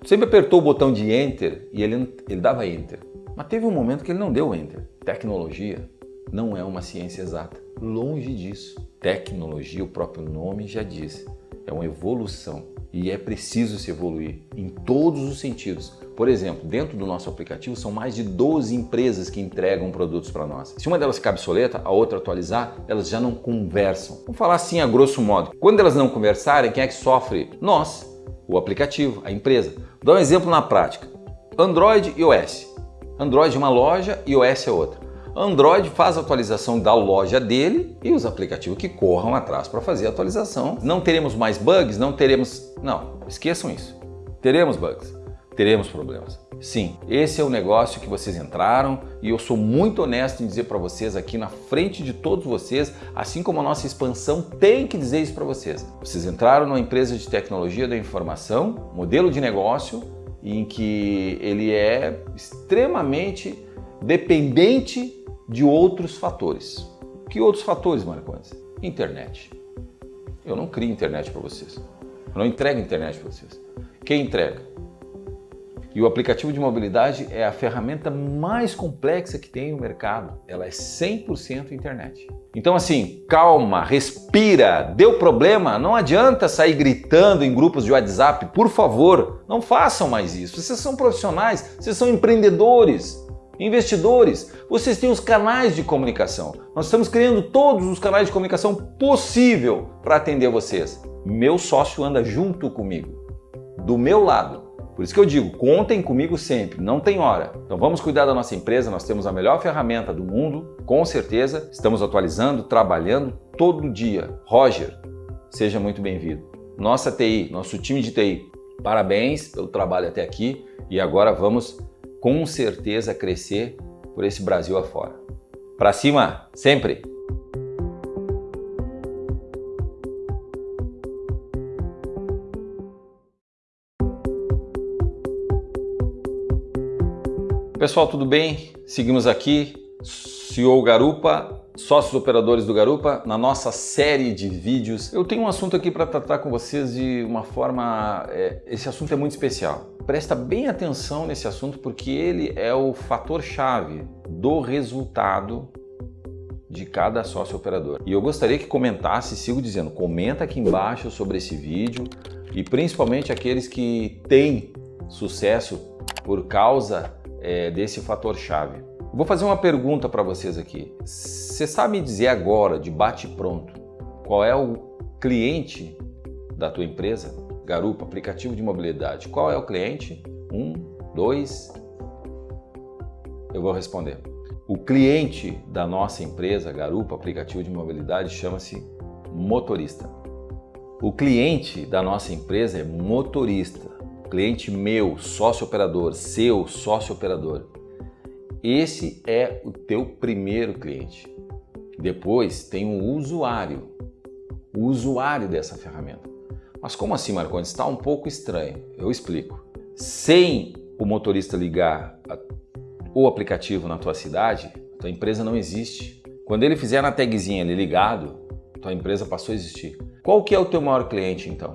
Tu sempre apertou o botão de Enter e ele, ele dava Enter. Mas teve um momento que ele não deu Enter. Tecnologia não é uma ciência exata. Longe disso. Tecnologia, o próprio nome já diz, é uma evolução e é preciso se evoluir em todos os sentidos. Por exemplo, dentro do nosso aplicativo são mais de 12 empresas que entregam produtos para nós. Se uma delas ficar obsoleta, a outra atualizar, elas já não conversam. Vamos falar assim a grosso modo. Quando elas não conversarem, quem é que sofre? Nós, o aplicativo, a empresa. Vou dar um exemplo na prática. Android e iOS. Android é uma loja e iOS é outra. Android faz a atualização da loja dele e os aplicativos que corram atrás para fazer a atualização. Não teremos mais bugs, não teremos... Não, esqueçam isso. Teremos bugs, teremos problemas. Sim, esse é o negócio que vocês entraram e eu sou muito honesto em dizer para vocês aqui na frente de todos vocês, assim como a nossa expansão tem que dizer isso para vocês. Vocês entraram numa empresa de tecnologia da informação, modelo de negócio, em que ele é extremamente dependente de outros fatores. Que outros fatores, Marcondes? Internet. Eu não crio internet para vocês. Eu não entrego internet para vocês. Quem entrega? E o aplicativo de mobilidade é a ferramenta mais complexa que tem no mercado. Ela é 100% internet. Então assim, calma, respira, deu problema, não adianta sair gritando em grupos de WhatsApp, por favor, não façam mais isso. Vocês são profissionais, vocês são empreendedores. Investidores, vocês têm os canais de comunicação. Nós estamos criando todos os canais de comunicação possível para atender vocês. Meu sócio anda junto comigo, do meu lado, Por isso que eu digo, contem comigo sempre, não tem hora. Então vamos cuidar da nossa empresa, nós temos a melhor ferramenta do mundo, com certeza. Estamos atualizando, trabalhando todo dia. Roger, seja muito bem-vindo. Nossa TI, nosso time de TI, parabéns pelo trabalho até aqui e agora vamos com certeza crescer por esse Brasil afora. Para cima, sempre! Pessoal, tudo bem? Seguimos aqui, CEO Garupa, sócios operadores do Garupa, na nossa série de vídeos. Eu tenho um assunto aqui para tratar com vocês de uma forma... É, esse assunto é muito especial. Presta bem atenção nesse assunto porque ele é o fator-chave do resultado de cada sócio operador. E eu gostaria que comentasse, sigo dizendo, comenta aqui embaixo sobre esse vídeo e principalmente aqueles que têm sucesso por causa é, desse fator chave. Vou fazer uma pergunta para vocês aqui. Você sabe dizer agora, de bate pronto, qual é o cliente da tua empresa? Garupa, aplicativo de mobilidade. Qual é o cliente? Um, dois. Eu vou responder. O cliente da nossa empresa, Garupa, aplicativo de mobilidade, chama-se motorista. O cliente da nossa empresa é motorista cliente meu, sócio operador, seu sócio operador. Esse é o teu primeiro cliente. Depois tem o usuário, o usuário dessa ferramenta. Mas como assim, Marcondes? Está um pouco estranho. Eu explico. Sem o motorista ligar o aplicativo na tua cidade, tua empresa não existe. Quando ele fizer na tagzinha ali ligado, tua empresa passou a existir. Qual que é o teu maior cliente então?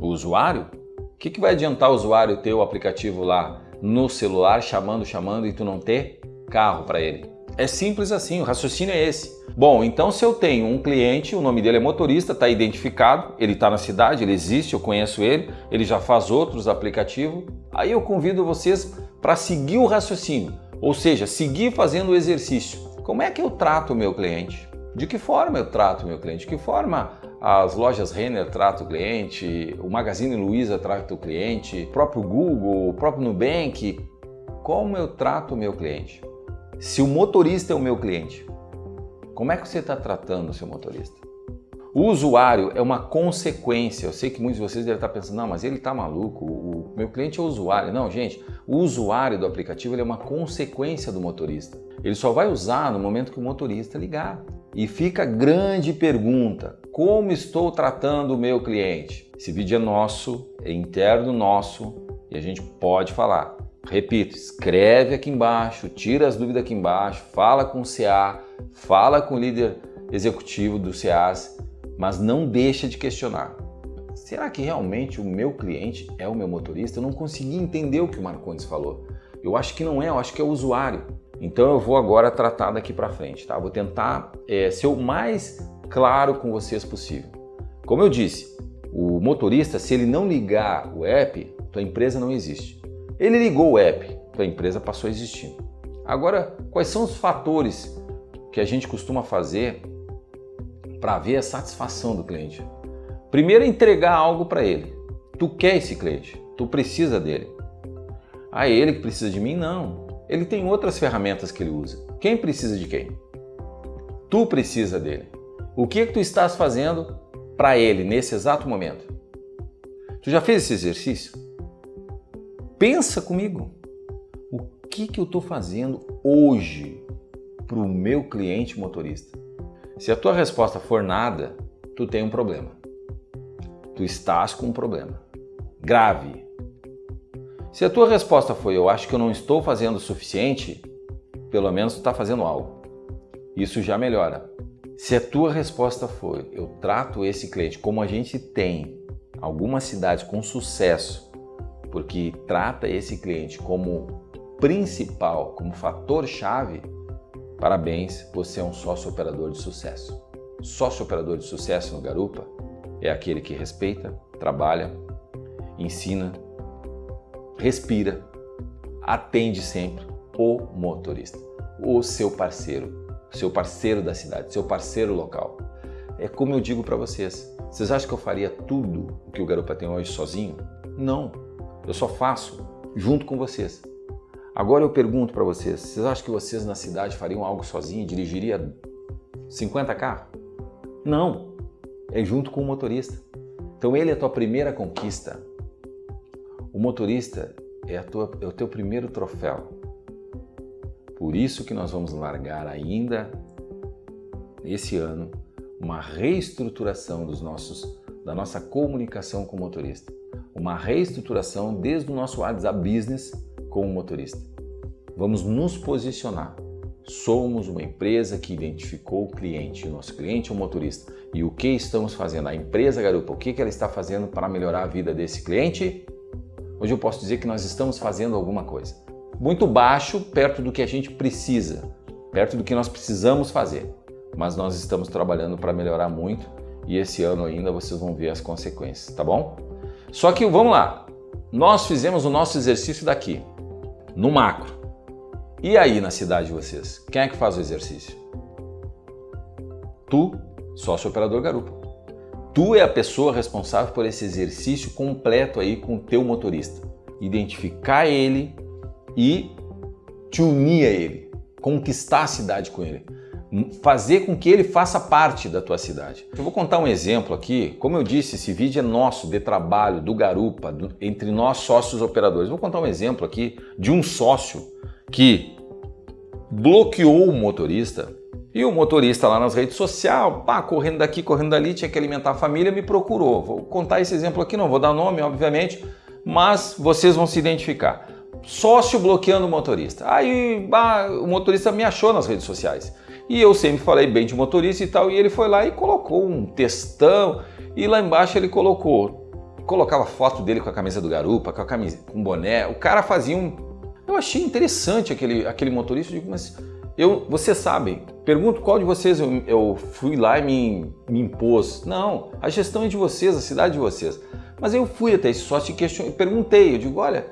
O usuário? O que, que vai adiantar o usuário ter o aplicativo lá no celular, chamando, chamando e tu não ter carro para ele? É simples assim, o raciocínio é esse. Bom, então se eu tenho um cliente, o nome dele é motorista, está identificado, ele está na cidade, ele existe, eu conheço ele, ele já faz outros aplicativos, aí eu convido vocês para seguir o raciocínio, ou seja, seguir fazendo o exercício. Como é que eu trato o meu cliente? De que forma eu trato o meu cliente? De que forma as lojas Renner tratam o cliente, o Magazine Luiza trata o cliente, o próprio Google, o próprio Nubank. Como eu trato o meu cliente? Se o motorista é o meu cliente, como é que você está tratando o seu motorista? O usuário é uma consequência. Eu sei que muitos de vocês devem estar pensando, não, mas ele está maluco, o meu cliente é o usuário. Não, gente, o usuário do aplicativo é uma consequência do motorista. Ele só vai usar no momento que o motorista ligar. E fica a grande pergunta, como estou tratando o meu cliente? Esse vídeo é nosso, é interno nosso e a gente pode falar. Repito, escreve aqui embaixo, tira as dúvidas aqui embaixo, fala com o CA, fala com o líder executivo do CAs, mas não deixa de questionar. Será que realmente o meu cliente é o meu motorista? Eu não consegui entender o que o Marcondes falou. Eu acho que não é, eu acho que é o usuário. Então eu vou agora tratar daqui para frente, tá? Vou tentar é, ser o mais claro com vocês possível. Como eu disse, o motorista, se ele não ligar o app, tua empresa não existe. Ele ligou o app, tua empresa passou a existir. Agora, quais são os fatores que a gente costuma fazer para ver a satisfação do cliente? Primeiro, é entregar algo para ele. Tu quer esse cliente, tu precisa dele. Ah, é ele que precisa de mim? Não. Ele tem outras ferramentas que ele usa. Quem precisa de quem? Tu precisa dele. O que, é que tu estás fazendo para ele nesse exato momento? Tu já fez esse exercício? Pensa comigo. O que, que eu estou fazendo hoje para o meu cliente motorista? Se a tua resposta for nada, tu tem um problema. Tu estás com um problema. Grave, se a tua resposta foi eu acho que eu não estou fazendo o suficiente, pelo menos tu está fazendo algo. Isso já melhora. Se a tua resposta foi eu trato esse cliente como a gente tem algumas cidades com sucesso, porque trata esse cliente como principal, como fator chave, parabéns, você é um sócio operador de sucesso. Sócio operador de sucesso no Garupa é aquele que respeita, trabalha, ensina, respira, atende sempre o motorista, o seu parceiro, seu parceiro da cidade, seu parceiro local. É como eu digo para vocês, vocês acham que eu faria tudo o que o Garupa tem hoje sozinho? Não. Eu só faço junto com vocês. Agora eu pergunto para vocês, vocês acham que vocês na cidade fariam algo sozinho, dirigiria 50 carros? Não, é junto com o motorista. Então ele é a tua primeira conquista. O motorista é, tua, é o teu primeiro troféu. Por isso que nós vamos largar ainda esse ano uma reestruturação dos nossos, da nossa comunicação com o motorista. Uma reestruturação desde o nosso WhatsApp Business com o motorista. Vamos nos posicionar. Somos uma empresa que identificou o cliente, o nosso cliente é o motorista. E o que estamos fazendo? A empresa Garupa, o que ela está fazendo para melhorar a vida desse cliente? Hoje eu posso dizer que nós estamos fazendo alguma coisa. Muito baixo, perto do que a gente precisa, perto do que nós precisamos fazer mas nós estamos trabalhando para melhorar muito e esse ano ainda vocês vão ver as consequências, tá bom? Só que vamos lá, nós fizemos o nosso exercício daqui, no macro. E aí na cidade de vocês, quem é que faz o exercício? Tu, sócio operador garupa. Tu é a pessoa responsável por esse exercício completo aí com o teu motorista. Identificar ele e te unir a ele, conquistar a cidade com ele fazer com que ele faça parte da tua cidade. Eu vou contar um exemplo aqui. Como eu disse, esse vídeo é nosso, de trabalho, do Garupa, do, entre nós sócios operadores. Vou contar um exemplo aqui de um sócio que bloqueou o motorista e o motorista lá nas redes sociais, pá, correndo daqui, correndo dali, tinha que alimentar a família, me procurou. Vou contar esse exemplo aqui, não vou dar nome, obviamente, mas vocês vão se identificar. Sócio bloqueando o motorista. Aí bah, o motorista me achou nas redes sociais. E eu sempre falei bem de motorista e tal, e ele foi lá e colocou um textão, e lá embaixo ele colocou, colocava foto dele com a camisa do Garupa, com a camisa, com boné, o cara fazia um... Eu achei interessante aquele, aquele motorista, eu digo, mas eu, vocês sabem, pergunto qual de vocês eu, eu fui lá e me, me, impôs. Não, a gestão é de vocês, a cidade de vocês. Mas eu fui até esse sócio e perguntei, eu digo, olha,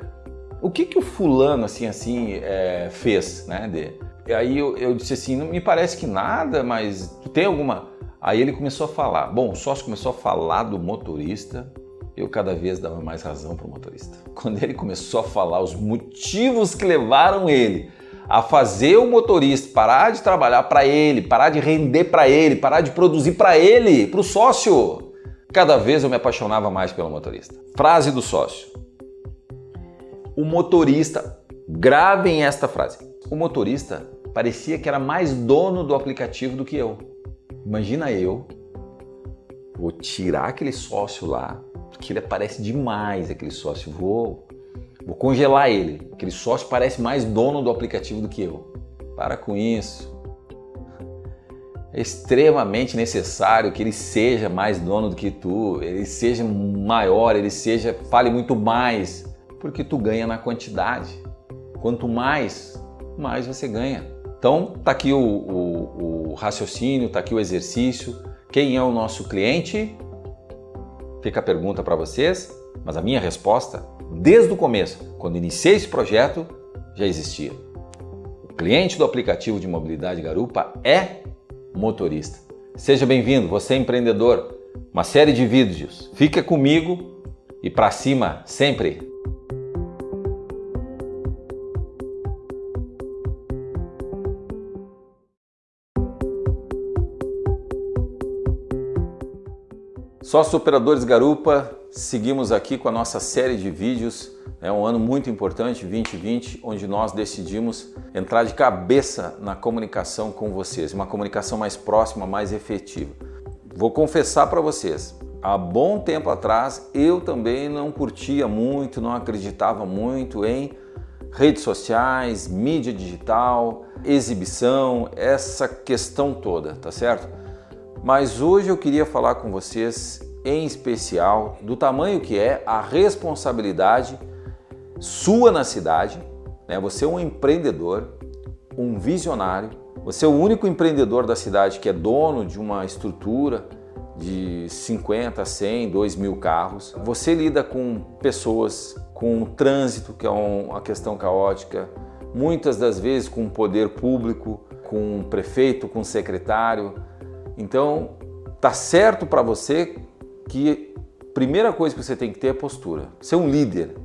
o que que o fulano assim assim é, fez, né? De, e aí eu, eu, disse assim, não me parece que nada, mas tem alguma... Aí ele começou a falar. Bom, o sócio começou a falar do motorista, eu cada vez dava mais razão para o motorista. [laughs] Quando ele começou a falar os motivos que levaram ele a fazer o motorista parar de trabalhar para ele, parar de render para ele, parar de produzir para ele, para o sócio, cada vez eu me apaixonava mais pelo motorista. Frase do sócio. O motorista, gravem esta frase. O motorista parecia que era mais dono do aplicativo do que eu. Imagina eu, vou tirar aquele sócio lá, porque ele aparece demais, aquele sócio, vou, vou congelar ele. Aquele sócio parece mais dono do aplicativo do que eu. Para com isso. É extremamente necessário que ele seja mais dono do que tu, ele seja maior, ele seja, fale muito mais, porque tu ganha na quantidade. Quanto mais, mais você ganha. Então, tá aqui o, o, o raciocínio, tá aqui o exercício. Quem é o nosso cliente? Fica a pergunta para vocês, mas a minha resposta, desde o começo, quando iniciei esse projeto, já existia. O cliente do aplicativo de mobilidade Garupa é motorista. Seja bem-vindo, você é empreendedor. Uma série de vídeos. Fica comigo e para cima sempre! Sócios Operadores Garupa, seguimos aqui com a nossa série de vídeos. É um ano muito importante, 2020, onde nós decidimos entrar de cabeça na comunicação com vocês, uma comunicação mais próxima, mais efetiva. Vou confessar para vocês, há bom tempo atrás eu também não curtia muito, não acreditava muito em redes sociais, mídia digital, exibição, essa questão toda, tá certo? Mas hoje eu queria falar com vocês em especial do tamanho que é a responsabilidade sua na cidade. Né? Você é um empreendedor, um visionário, você é o único empreendedor da cidade que é dono de uma estrutura de 50, 100, 2 mil carros. Você lida com pessoas, com o trânsito, que é uma questão caótica, muitas das vezes com o poder público, com o prefeito, com o secretário, então, tá certo para você que primeira coisa que você tem que ter é postura. Ser um líder.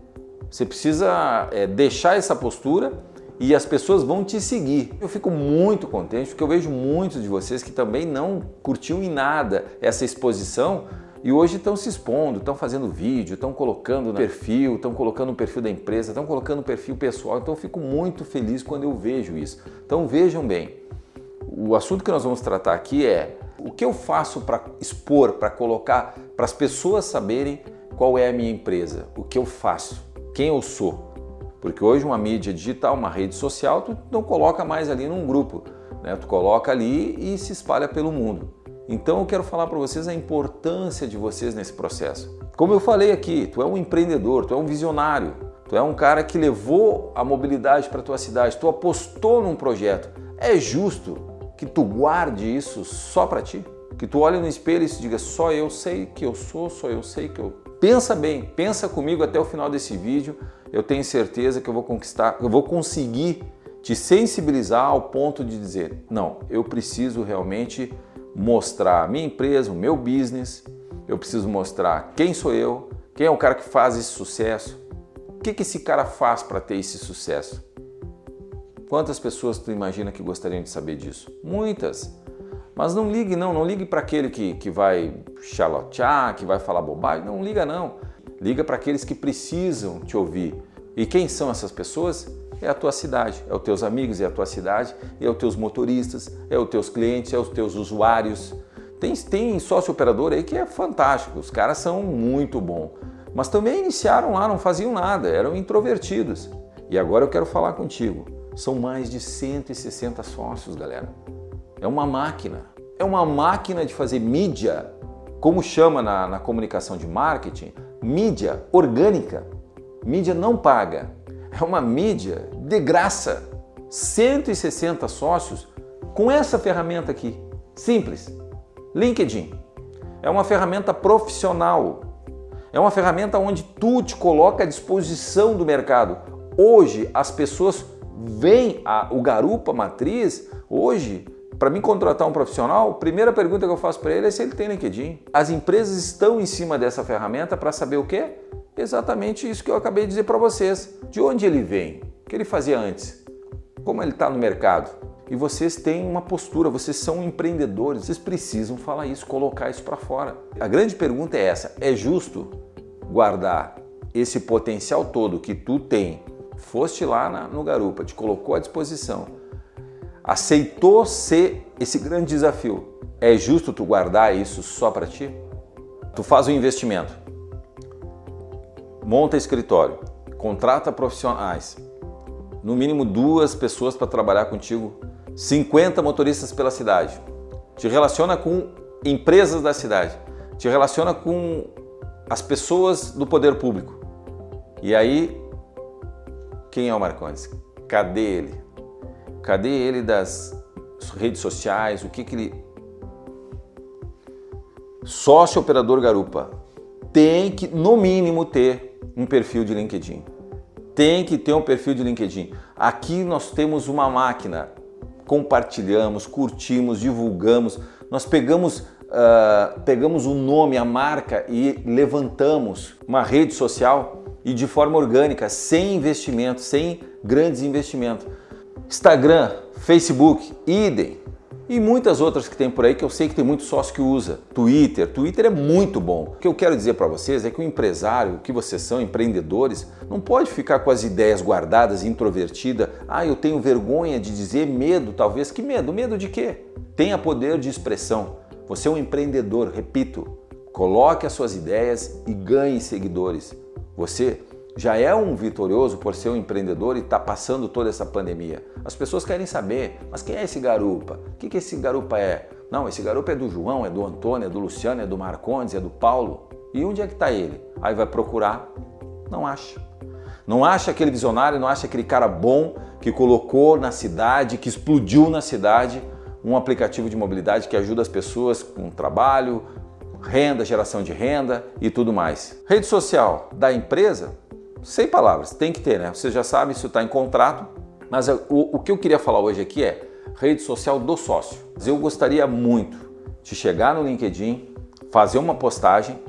Você precisa é, deixar essa postura e as pessoas vão te seguir. Eu fico muito contente porque eu vejo muitos de vocês que também não curtiam em nada essa exposição e hoje estão se expondo, estão fazendo vídeo, estão colocando perfil, estão colocando no perfil da empresa, estão colocando no perfil pessoal. Então eu fico muito feliz quando eu vejo isso. Então vejam bem, o assunto que nós vamos tratar aqui é o que eu faço para expor, para colocar, para as pessoas saberem qual é a minha empresa, o que eu faço, quem eu sou. Porque hoje uma mídia digital, uma rede social, tu não coloca mais ali num grupo, né? tu coloca ali e se espalha pelo mundo. Então eu quero falar para vocês a importância de vocês nesse processo. Como eu falei aqui, tu é um empreendedor, tu é um visionário, tu é um cara que levou a mobilidade para tua cidade, tu apostou num projeto. É justo que tu guarde isso só para ti? Que tu olhe no espelho e se diga só eu sei que eu sou, só eu sei que eu. Pensa bem, pensa comigo até o final desse vídeo. Eu tenho certeza que eu vou conquistar, eu vou conseguir te sensibilizar ao ponto de dizer: não, eu preciso realmente mostrar a minha empresa, o meu business, eu preciso mostrar quem sou eu, quem é o cara que faz esse sucesso, o que, que esse cara faz para ter esse sucesso. Quantas pessoas tu imagina que gostariam de saber disso? Muitas. Mas não ligue não, não ligue para aquele que, que vai xalotear, que vai falar bobagem, não liga não. Liga para aqueles que precisam te ouvir. E quem são essas pessoas? É a tua cidade, é os teus amigos, é a tua cidade, é os teus motoristas, é os teus clientes, é os teus usuários. Tem, tem sócio operador aí que é fantástico, os caras são muito bons. Mas também iniciaram lá, não faziam nada, eram introvertidos. E agora eu quero falar contigo. São mais de 160 sócios, galera. É uma máquina. É uma máquina de fazer mídia, como chama na, na comunicação de marketing, mídia orgânica. Mídia não paga. É uma mídia de graça. 160 sócios com essa ferramenta aqui. Simples. LinkedIn. É uma ferramenta profissional. É uma ferramenta onde tu te coloca à disposição do mercado. Hoje as pessoas vem a, o Garupa Matriz, hoje, para mim contratar um profissional, a primeira pergunta que eu faço para ele é se ele tem LinkedIn. As empresas estão em cima dessa ferramenta para saber o quê? Exatamente isso que eu acabei de dizer para vocês. De onde ele vem? O que ele fazia antes? Como ele está no mercado? E vocês têm uma postura, vocês são empreendedores, vocês precisam falar isso, colocar isso para fora. A grande pergunta é essa: é justo guardar esse potencial todo que tu tem foste lá na, no Garupa, te colocou à disposição, aceitou ser esse grande desafio, é justo tu guardar isso só para ti? Tu faz um investimento, monta escritório, contrata profissionais, no mínimo duas pessoas para trabalhar contigo, 50 motoristas pela cidade, te relaciona com empresas da cidade, te relaciona com as pessoas do poder público. E aí quem é o Marcondes? Cadê ele? Cadê ele das redes sociais? O que, que ele. Sócio operador garupa tem que, no mínimo, ter um perfil de LinkedIn. Tem que ter um perfil de LinkedIn. Aqui nós temos uma máquina. Compartilhamos, curtimos, divulgamos. Nós pegamos Uh, pegamos o nome, a marca e levantamos uma rede social e de forma orgânica, sem investimento, sem grandes investimentos. Instagram, Facebook, idem. E muitas outras que tem por aí que eu sei que tem muito sócio que usa. Twitter, Twitter é muito bom. O que eu quero dizer para vocês é que o empresário, que vocês são, empreendedores, não pode ficar com as ideias guardadas, introvertida. Ah, eu tenho vergonha de dizer medo, talvez. Que medo? Medo de quê? Tenha poder de expressão. Você é um empreendedor, repito. Coloque as suas ideias e ganhe seguidores. Você já é um vitorioso por ser um empreendedor e está passando toda essa pandemia. As pessoas querem saber, mas quem é esse garupa? O que, que esse garupa é? Não, esse garupa é do João, é do Antônio, é do Luciano, é do Marcondes, é do Paulo. E onde é que está ele? Aí vai procurar, não acha. Não acha aquele visionário, não acha aquele cara bom que colocou na cidade, que explodiu na cidade um aplicativo de mobilidade que ajuda as pessoas com trabalho, renda, geração de renda e tudo mais. Rede social da empresa, sem palavras, tem que ter, né? Você já sabe, isso está em contrato, mas o, o que eu queria falar hoje aqui é rede social do sócio. Eu gostaria muito de chegar no LinkedIn, fazer uma postagem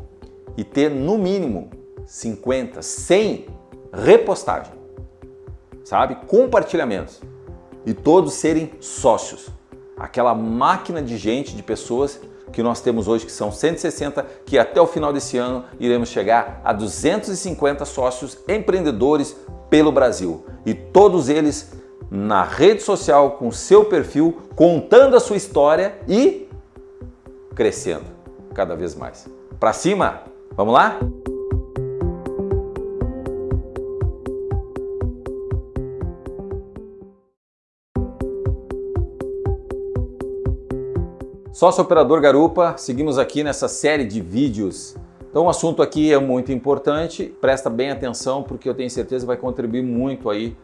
e ter no mínimo 50, 100 repostagem, sabe? Compartilhamentos e todos serem sócios. Aquela máquina de gente, de pessoas que nós temos hoje, que são 160, que até o final desse ano iremos chegar a 250 sócios empreendedores pelo Brasil. E todos eles na rede social, com seu perfil, contando a sua história e crescendo cada vez mais. Para cima! Vamos lá? Sócio Operador Garupa, seguimos aqui nessa série de vídeos. Então o assunto aqui é muito importante, presta bem atenção porque eu tenho certeza vai contribuir muito aí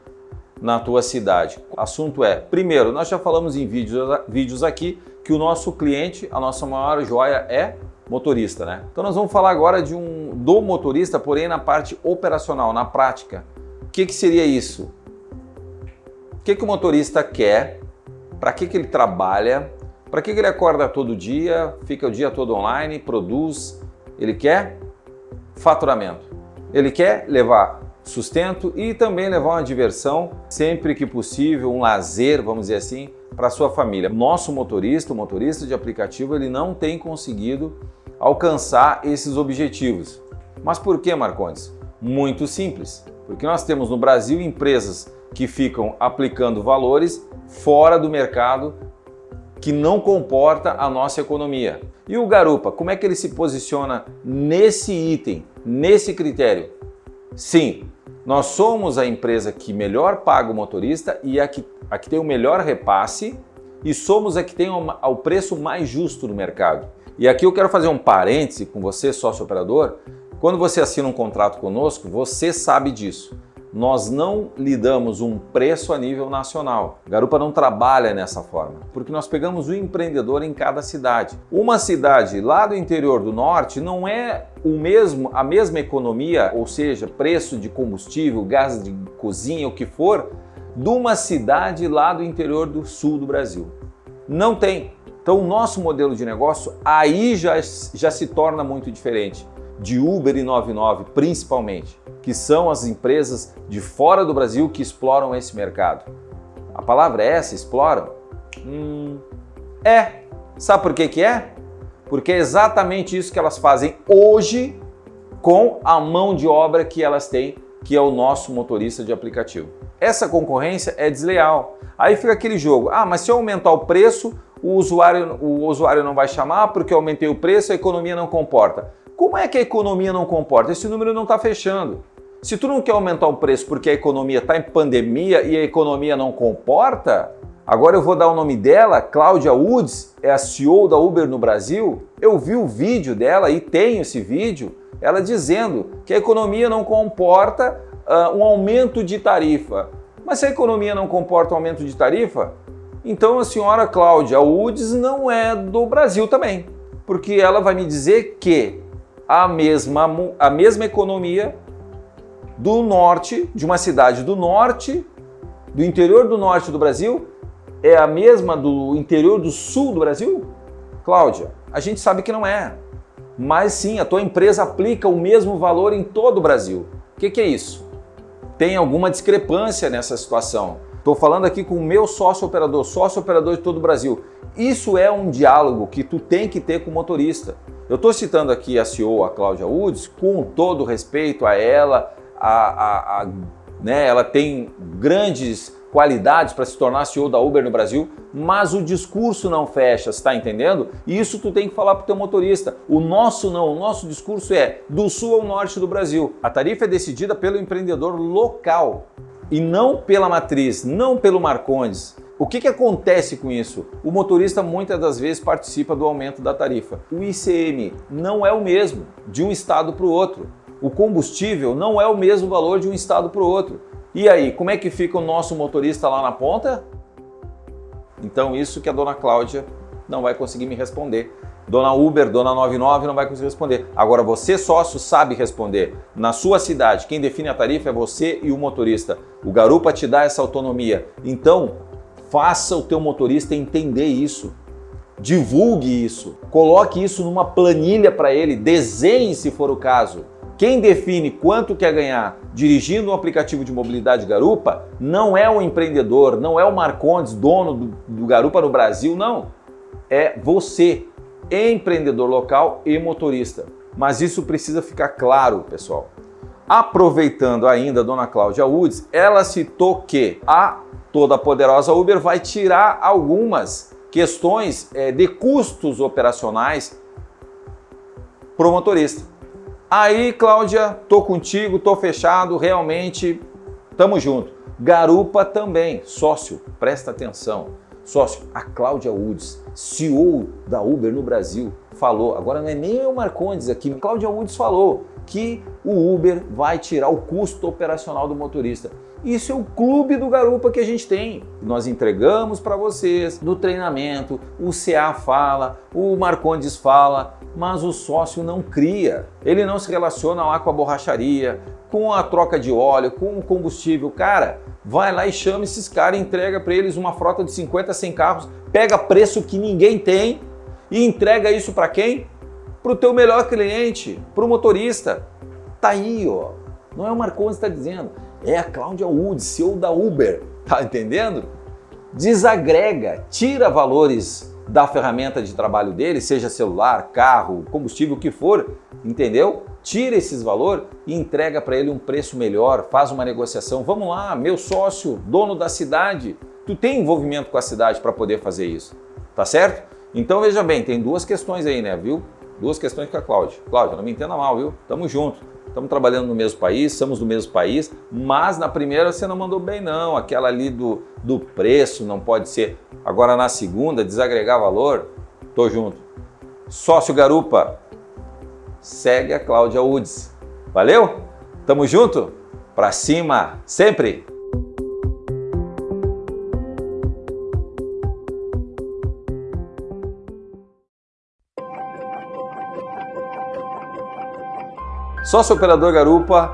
na tua cidade. O assunto é, primeiro, nós já falamos em vídeos, vídeos aqui que o nosso cliente, a nossa maior joia é motorista, né? Então nós vamos falar agora de um do motorista, porém na parte operacional, na prática. O que, que seria isso? O que, que o motorista quer? Para que, que ele trabalha? Para que, ele acorda todo dia, fica o dia todo online, produz? Ele quer faturamento. Ele quer levar sustento e também levar uma diversão, sempre que possível, um lazer, vamos dizer assim, para sua família. Nosso motorista, o motorista de aplicativo, ele não tem conseguido alcançar esses objetivos. Mas por que, Marcondes? Muito simples. Porque nós temos no Brasil empresas que ficam aplicando valores fora do mercado que não comporta a nossa economia. E o Garupa, como é que ele se posiciona nesse item, nesse critério? Sim, nós somos a empresa que melhor paga o motorista e a que, a que tem o melhor repasse e somos a que tem o, o preço mais justo no mercado. E aqui eu quero fazer um parêntese com você, sócio operador. Quando você assina um contrato conosco, você sabe disso nós não lidamos um preço a nível nacional. Garupa não trabalha nessa forma, porque nós pegamos o empreendedor em cada cidade. Uma cidade lá do interior do norte não é o mesmo, a mesma economia, ou seja, preço de combustível, gás de cozinha, o que for, de uma cidade lá do interior do sul do Brasil. Não tem. Então o nosso modelo de negócio aí já, já se torna muito diferente de Uber e 99 principalmente, que são as empresas de fora do Brasil que exploram esse mercado. A palavra é essa, exploram? Hum, é. Sabe por que que é? Porque é exatamente isso que elas fazem hoje com a mão de obra que elas têm, que é o nosso motorista de aplicativo. Essa concorrência é desleal. Aí fica aquele jogo, ah, mas se eu aumentar o preço, o usuário, o usuário não vai chamar porque eu aumentei o preço, a economia não comporta. Como é que a economia não comporta? Esse número não está fechando. Se tu não quer aumentar o preço porque a economia está em pandemia e a economia não comporta, agora eu vou dar o nome dela, Cláudia Woods, é a CEO da Uber no Brasil. Eu vi o vídeo dela e tenho esse vídeo, ela dizendo que a economia não comporta uh, um aumento de tarifa. Mas se a economia não comporta um aumento de tarifa, então a senhora Cláudia Woods não é do Brasil também, porque ela vai me dizer que a mesma, a mesma economia do norte, de uma cidade do norte, do interior do norte do Brasil, é a mesma do interior do sul do Brasil? Cláudia, a gente sabe que não é. Mas sim, a tua empresa aplica o mesmo valor em todo o Brasil. O que, que é isso? Tem alguma discrepância nessa situação. Estou falando aqui com o meu sócio operador, sócio operador de todo o Brasil. Isso é um diálogo que tu tem que ter com o motorista. Eu estou citando aqui a CEO, a Cláudia Woods, com todo respeito a ela, a, a, a né, ela tem grandes qualidades para se tornar CEO da Uber no Brasil, mas o discurso não fecha, está entendendo? E isso tu tem que falar para o teu motorista. O nosso não, o nosso discurso é do sul ao norte do Brasil. A tarifa é decidida pelo empreendedor local e não pela matriz, não pelo Marcondes. O que, que acontece com isso? O motorista muitas das vezes participa do aumento da tarifa. O ICM não é o mesmo de um estado para o outro. O combustível não é o mesmo valor de um estado para o outro. E aí, como é que fica o nosso motorista lá na ponta? Então isso que a dona Cláudia não vai conseguir me responder. Dona Uber, Dona 99 não vai conseguir responder. Agora você sócio sabe responder. Na sua cidade, quem define a tarifa é você e o motorista. O Garupa te dá essa autonomia. Então, Faça o teu motorista entender isso. Divulgue isso. Coloque isso numa planilha para ele. Desenhe se for o caso. Quem define quanto quer ganhar dirigindo um aplicativo de mobilidade Garupa não é o empreendedor, não é o Marcondes, dono do, do Garupa no Brasil, não. É você, empreendedor local e motorista. Mas isso precisa ficar claro, pessoal. Aproveitando ainda a dona Cláudia Woods, ela citou que a toda poderosa Uber vai tirar algumas questões é, de custos operacionais para o motorista. Aí, Cláudia, tô contigo, tô fechado, realmente, tamo junto. Garupa também, sócio, presta atenção. Sócio, a Cláudia Woods, CEO da Uber no Brasil, falou, agora não é nem o Marcondes aqui, Cláudia Woods falou que o Uber vai tirar o custo operacional do motorista. Isso é o clube do Garupa que a gente tem. Nós entregamos para vocês no treinamento, o CA fala, o Marcondes fala, mas o sócio não cria. Ele não se relaciona lá com a borracharia, com a troca de óleo, com o combustível. Cara, vai lá e chama esses caras, entrega para eles uma frota de 50, 100 carros, pega preço que ninguém tem e entrega isso para quem? Para o teu melhor cliente, para o motorista. Tá aí, ó. Não é o Marcondes que está dizendo, é a Cláudia Wood, CEO da Uber. Tá entendendo? Desagrega, tira valores da ferramenta de trabalho dele, seja celular, carro, combustível, o que for, entendeu? Tira esses valores e entrega para ele um preço melhor, faz uma negociação. Vamos lá, meu sócio, dono da cidade, tu tem envolvimento com a cidade para poder fazer isso, tá certo? Então veja bem, tem duas questões aí, né, viu? Duas questões com a Cláudia. Cláudia, não me entenda mal, viu? Tamo junto. Estamos trabalhando no mesmo país, somos do mesmo país, mas na primeira você não mandou bem não, aquela ali do, do preço não pode ser. Agora na segunda, desagregar valor, tô junto. Sócio Garupa, segue a Cláudia Udes. Valeu? Tamo junto? Pra cima, sempre! Sócio operador Garupa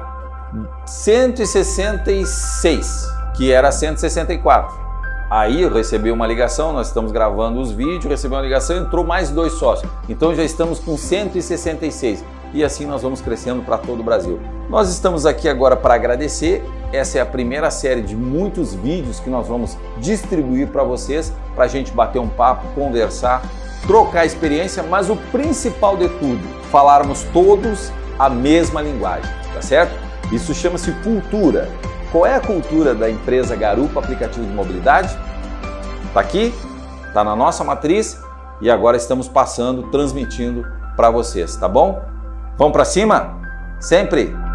166, que era 164. Aí eu recebi uma ligação, nós estamos gravando os vídeos, recebi uma ligação, entrou mais dois sócios. Então já estamos com 166 e assim nós vamos crescendo para todo o Brasil. Nós estamos aqui agora para agradecer. Essa é a primeira série de muitos vídeos que nós vamos distribuir para vocês, para a gente bater um papo, conversar, trocar experiência, mas o principal de tudo, falarmos todos a mesma linguagem, tá certo? Isso chama-se cultura. Qual é a cultura da empresa Garupa Aplicativo de Mobilidade? Está aqui, está na nossa matriz e agora estamos passando, transmitindo para vocês, tá bom? Vamos para cima? Sempre!